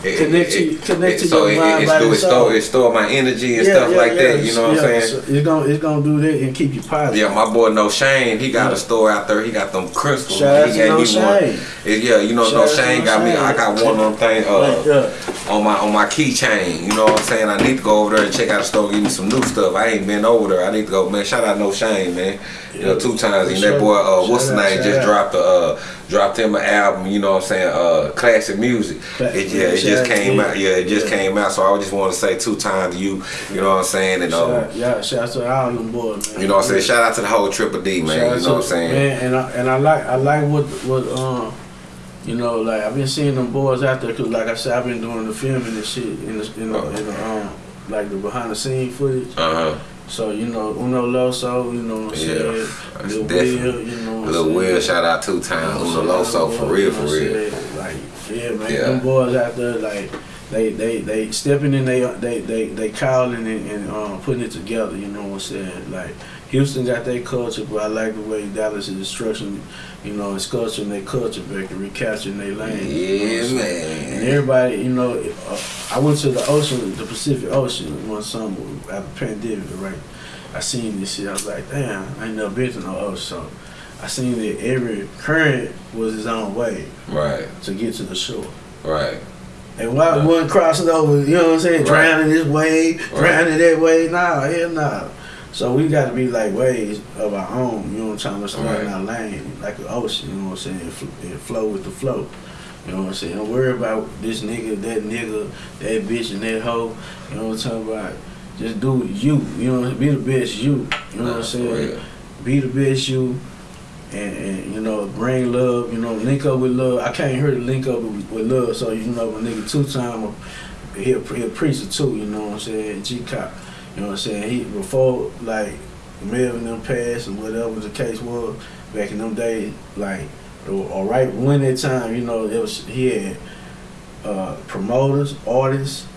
Speaker 2: it, it,
Speaker 3: Connect
Speaker 2: it,
Speaker 3: you- connect to
Speaker 2: so
Speaker 3: your
Speaker 2: it,
Speaker 3: mind,
Speaker 2: it,
Speaker 3: body,
Speaker 2: do, it store it store my energy and stuff like that. You know what I'm saying?
Speaker 3: So it's gonna it's gonna do that and keep you positive.
Speaker 2: Yeah, my boy No Shane, he got
Speaker 3: Yeah.
Speaker 2: a store out there. He got them crystals.
Speaker 3: Shout
Speaker 2: he
Speaker 3: to
Speaker 2: gave
Speaker 3: No
Speaker 2: me one.
Speaker 3: Shane.
Speaker 2: It- yeah, you know
Speaker 3: Shout
Speaker 2: No
Speaker 3: out to
Speaker 2: Shane
Speaker 3: No
Speaker 2: got me. I got one of them things uh,
Speaker 3: yeah.
Speaker 2: on my on my keychain. You know what I'm saying? I need to go over there and check out the store, give me some new stuff. I ain't been over there. I need to go, man. Shout out No Shane, man. You know, two times. And that boy, uh, what's the name? Just dropped the uh, dropped him an album. You know what I'm saying? Uh, classic music.
Speaker 3: Cla-
Speaker 2: It, yeah, it just came out. Yeah, it just
Speaker 3: Yeah.
Speaker 2: came out. So I just want to say two times you. You know what I'm saying? And um,
Speaker 3: Shout out, yeah, shout out to all them boys, man.
Speaker 2: you know what I'm saying? Shout out to the whole Triple D, man.
Speaker 3: Shout
Speaker 2: You know what I'm saying?
Speaker 3: Man, and I and I like I like what what um you know like I've been seeing them boys out there because like I said I've been doing the filming and shit in the in the, in the um like the behind the scene footage.
Speaker 2: Uh huh.
Speaker 3: So you know Uno Loso, you know what I'm
Speaker 2: Yeah,
Speaker 3: saying? Lil
Speaker 2: definitely-
Speaker 3: Will, you know what
Speaker 2: Lil? Will, shout out two
Speaker 3: You
Speaker 2: times.
Speaker 3: know
Speaker 2: Uno? Loso, for real, for real.
Speaker 3: saying? Like yeah, man,
Speaker 2: Yeah.
Speaker 3: them boys out there like. They, they, they stepping in, they they they they calling and, and um, putting it together. You know what I'm saying? Like Houston got their culture, but I like the way Dallas is structuring, you know, it's culturing their culture back and recapturing their lane. you know
Speaker 2: Yeah,
Speaker 3: I'm? And everybody, you know, uh, I went to the ocean, the Pacific Ocean one summer after the pandemic, right? I seen this shit. I was like, damn, I ain't never been to no ocean. So I seen that every current was its own way
Speaker 2: Right,
Speaker 3: to get to the shore.
Speaker 2: right.
Speaker 3: And why
Speaker 2: Right.
Speaker 3: one crossing over, you know what I'm saying,
Speaker 2: Right.
Speaker 3: drowning this way,
Speaker 2: Right.
Speaker 3: drowning that way? Nah, hell nah. So we got to be like ways of our own, you know what I'm trying to stay
Speaker 2: Right.
Speaker 3: in our lane, like an ocean, you know what I'm saying, fl- and flow with the flow. You know what I'm saying? Don't worry about this nigga, that nigga, that bitch, and that hoe. You know what I'm talking about? Just do you. You know, be the best you. You know what I'm saying? be the best you and, and you know bring love you know link up with love i can't hear the link up with, with love so you know a nigga two time he a, he a preacher too you know what i'm saying g-cop you know what i'm saying he before like Melvin them passed or whatever the case was back in them days like or, or right when that time you know it was he had uh, promoters artists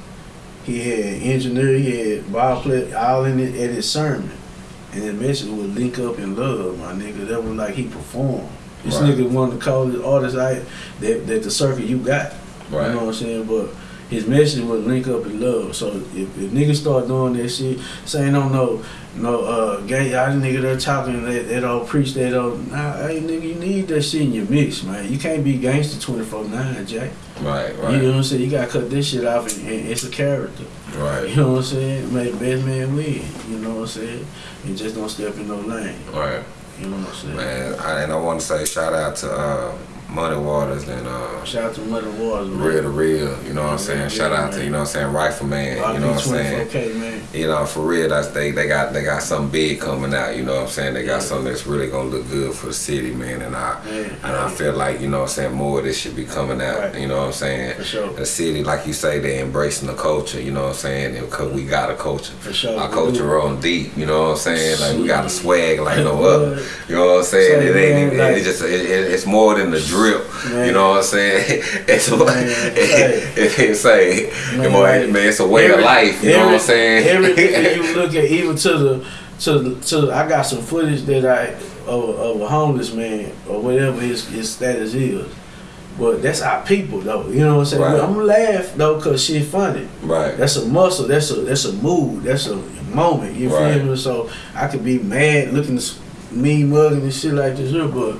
Speaker 3: he had engineer he had ball all in it at his sermon and the message would link up in love, my nigga. That was like he performed. This
Speaker 2: Right.
Speaker 3: nigga one of the coldest artists I that, that the circuit you got.
Speaker 2: Right.
Speaker 3: You know what I'm saying? But his message was link up in love. So if, if niggas start doing that shit, saying no no no uh gay y'all nigga there talking that they don't preach that don't nah hey nigga you need that shit in your mix, man. You can't be gangster twenty four nine, Jack.
Speaker 2: Right, right
Speaker 3: You know what I'm saying? You gotta cut this shit off and, and it's a character.
Speaker 2: Right you
Speaker 3: know what I'm saying? Make the best man win. You know what I'm saying? And just don't step in no lane.
Speaker 2: right.
Speaker 3: You know what I'm saying?
Speaker 2: Man, I, and I want to say shout out to uh, Money Waters and uh,
Speaker 3: Shout out to Mother Waters, man.
Speaker 2: Real to Real. You know what I'm saying?
Speaker 3: Yeah,
Speaker 2: Shout out to
Speaker 3: man.
Speaker 2: you know what I'm saying Rifleman. You know what I'm saying?
Speaker 3: 24K, man.
Speaker 2: You know, for real, that's they they got they got something big coming out. You know what I'm saying? They got
Speaker 3: Yeah.
Speaker 2: something that's really gonna look good for the city, man. And I and I feel like you know what I'm saying more of this should be coming out.
Speaker 3: Right.
Speaker 2: You know what I'm saying?
Speaker 3: For sure.
Speaker 2: The city, like you say, they embracing the culture. You know what I'm saying? Because we got a culture.
Speaker 3: For sure.
Speaker 2: Our culture run deep. You know what I'm saying? Like we got a swag like no *laughs* other. You know what I'm saying?
Speaker 3: So,
Speaker 2: it ain't
Speaker 3: man,
Speaker 2: even.
Speaker 3: like-
Speaker 2: it's just. It, it, it's more than the drip.
Speaker 3: Man.
Speaker 2: You know what I'm saying? *laughs* It's a,
Speaker 3: Man,
Speaker 2: it, it's *laughs* say,
Speaker 3: Man,
Speaker 2: man, man, it's a way of life. You know what I'm saying?
Speaker 3: Everything you look at, even to the to the to I got some footage that I of, of a homeless man or whatever his his status is. But that's our people though. You know what I'm saying?
Speaker 2: Right.
Speaker 3: I'm gonna laugh though cause shit funny.
Speaker 2: right.
Speaker 3: That's a muscle. That's a that's a mood. That's a moment. You
Speaker 2: Right.
Speaker 3: feel me? So I could be mad, looking mean mugging and shit like this but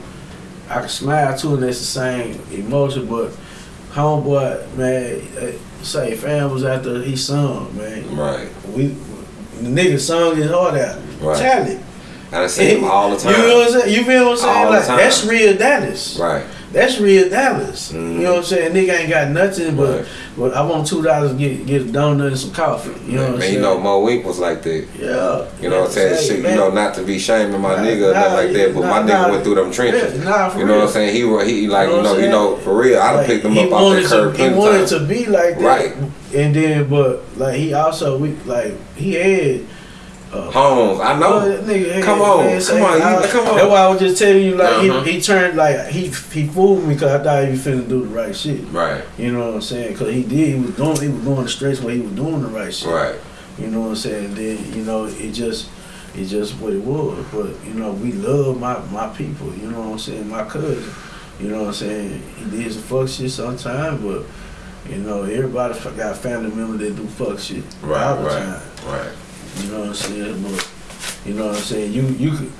Speaker 3: I can smile too, and that's the same emotion. But homeboy, man, eh, say fam was after he sung, man.
Speaker 2: Right.
Speaker 3: We the nigga sung his heart out.
Speaker 2: Right.
Speaker 3: Talent.
Speaker 2: And I see them all the time.
Speaker 3: You know what I'm saying? You feel what I'm saying?
Speaker 2: All the
Speaker 3: like
Speaker 2: time.
Speaker 3: that's real Dallas.
Speaker 2: Right.
Speaker 3: That's real Dallas.
Speaker 2: Mhm.
Speaker 3: You know what I'm saying? Nigga ain't got nothing, but
Speaker 2: Right.
Speaker 3: But I want two dollars to get get a donut and some coffee. You know what I'm
Speaker 2: man,
Speaker 3: saying?
Speaker 2: you know, Mo Wink was like that.
Speaker 3: Yeah.
Speaker 2: You know what I'm saying? Shit, you know, not to be shaming my
Speaker 3: Nah,
Speaker 2: nigga or
Speaker 3: nah,
Speaker 2: nothing like that, but
Speaker 3: nah,
Speaker 2: my nigga went through them trenches.
Speaker 3: Nah, for
Speaker 2: you know
Speaker 3: real.
Speaker 2: what I'm saying? He he like
Speaker 3: You
Speaker 2: you
Speaker 3: know
Speaker 2: know you know for real. I'd have
Speaker 3: Like,
Speaker 2: picked him up off that curb
Speaker 3: He wanted to be like that.
Speaker 2: Right.
Speaker 3: And then, but like he also we like he had. Uh,
Speaker 2: Homes, I know.
Speaker 3: that nigga had-
Speaker 2: Come on,
Speaker 3: man, say,
Speaker 2: come on, you-
Speaker 3: I-
Speaker 2: come on.
Speaker 3: That's why I was just telling you, like
Speaker 2: Uh-huh.
Speaker 3: he, he turned like he he fooled me because I thought he was finna do the right shit.
Speaker 2: Right,
Speaker 3: You know what I'm saying? Because he did. He was doing. He was going the stretch where he was doing the right shit.
Speaker 2: right,
Speaker 3: You know what I'm saying? Then you know it just It's just what it was. But you know, we love my my people. You know what I'm saying? My cousin. You know what I'm saying? He did some fuck shit sometimes, but you know, everybody f- got family members that do fuck shit all
Speaker 2: Right,
Speaker 3: the
Speaker 2: right,
Speaker 3: time.
Speaker 2: right.
Speaker 3: You know what I'm saying? But you know what I'm saying? You you could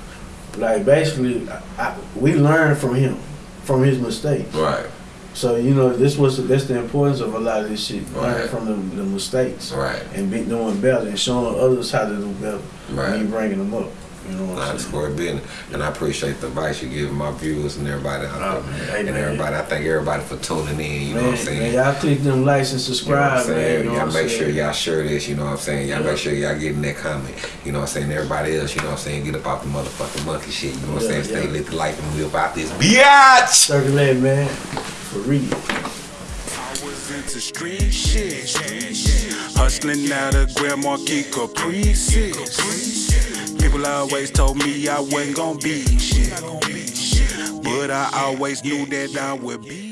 Speaker 3: like basically, I, I, we learned from him, from his mistakes.
Speaker 2: Right,
Speaker 3: So you know, this was that's the importance of a lot of this shit. Learning
Speaker 2: Right.
Speaker 3: from the, the mistakes
Speaker 2: right,
Speaker 3: and be doing better and showing others how to do better. When you bringing them up, you know what I'm
Speaker 2: it's
Speaker 3: saying?
Speaker 2: for business. And I appreciate the advice you give my viewers and everybody out
Speaker 3: Oh,
Speaker 2: there.
Speaker 3: man. Hey,
Speaker 2: and
Speaker 3: man.
Speaker 2: everybody, I thank everybody for tuning in, you know what I'm saying?
Speaker 3: y'all click them likes and subscribe.
Speaker 2: You know what I'm saying?
Speaker 3: man. You know
Speaker 2: y'all make sure y'all share this, you know what I'm saying? Y'all
Speaker 3: Yeah.
Speaker 2: make sure y'all getting that comment. You know what I'm saying? Everybody else, you know what I'm saying? Get up off the motherfucking monkey shit. You know what I'm
Speaker 3: Yeah,
Speaker 2: saying? Stay lit the life and we about this biatch!
Speaker 3: Circulate, man. For real.
Speaker 1: I was into street shit. Hustling out of Grand Marquis Caprices. People always told me I wasn't gonna be shit. But I always knew that I would be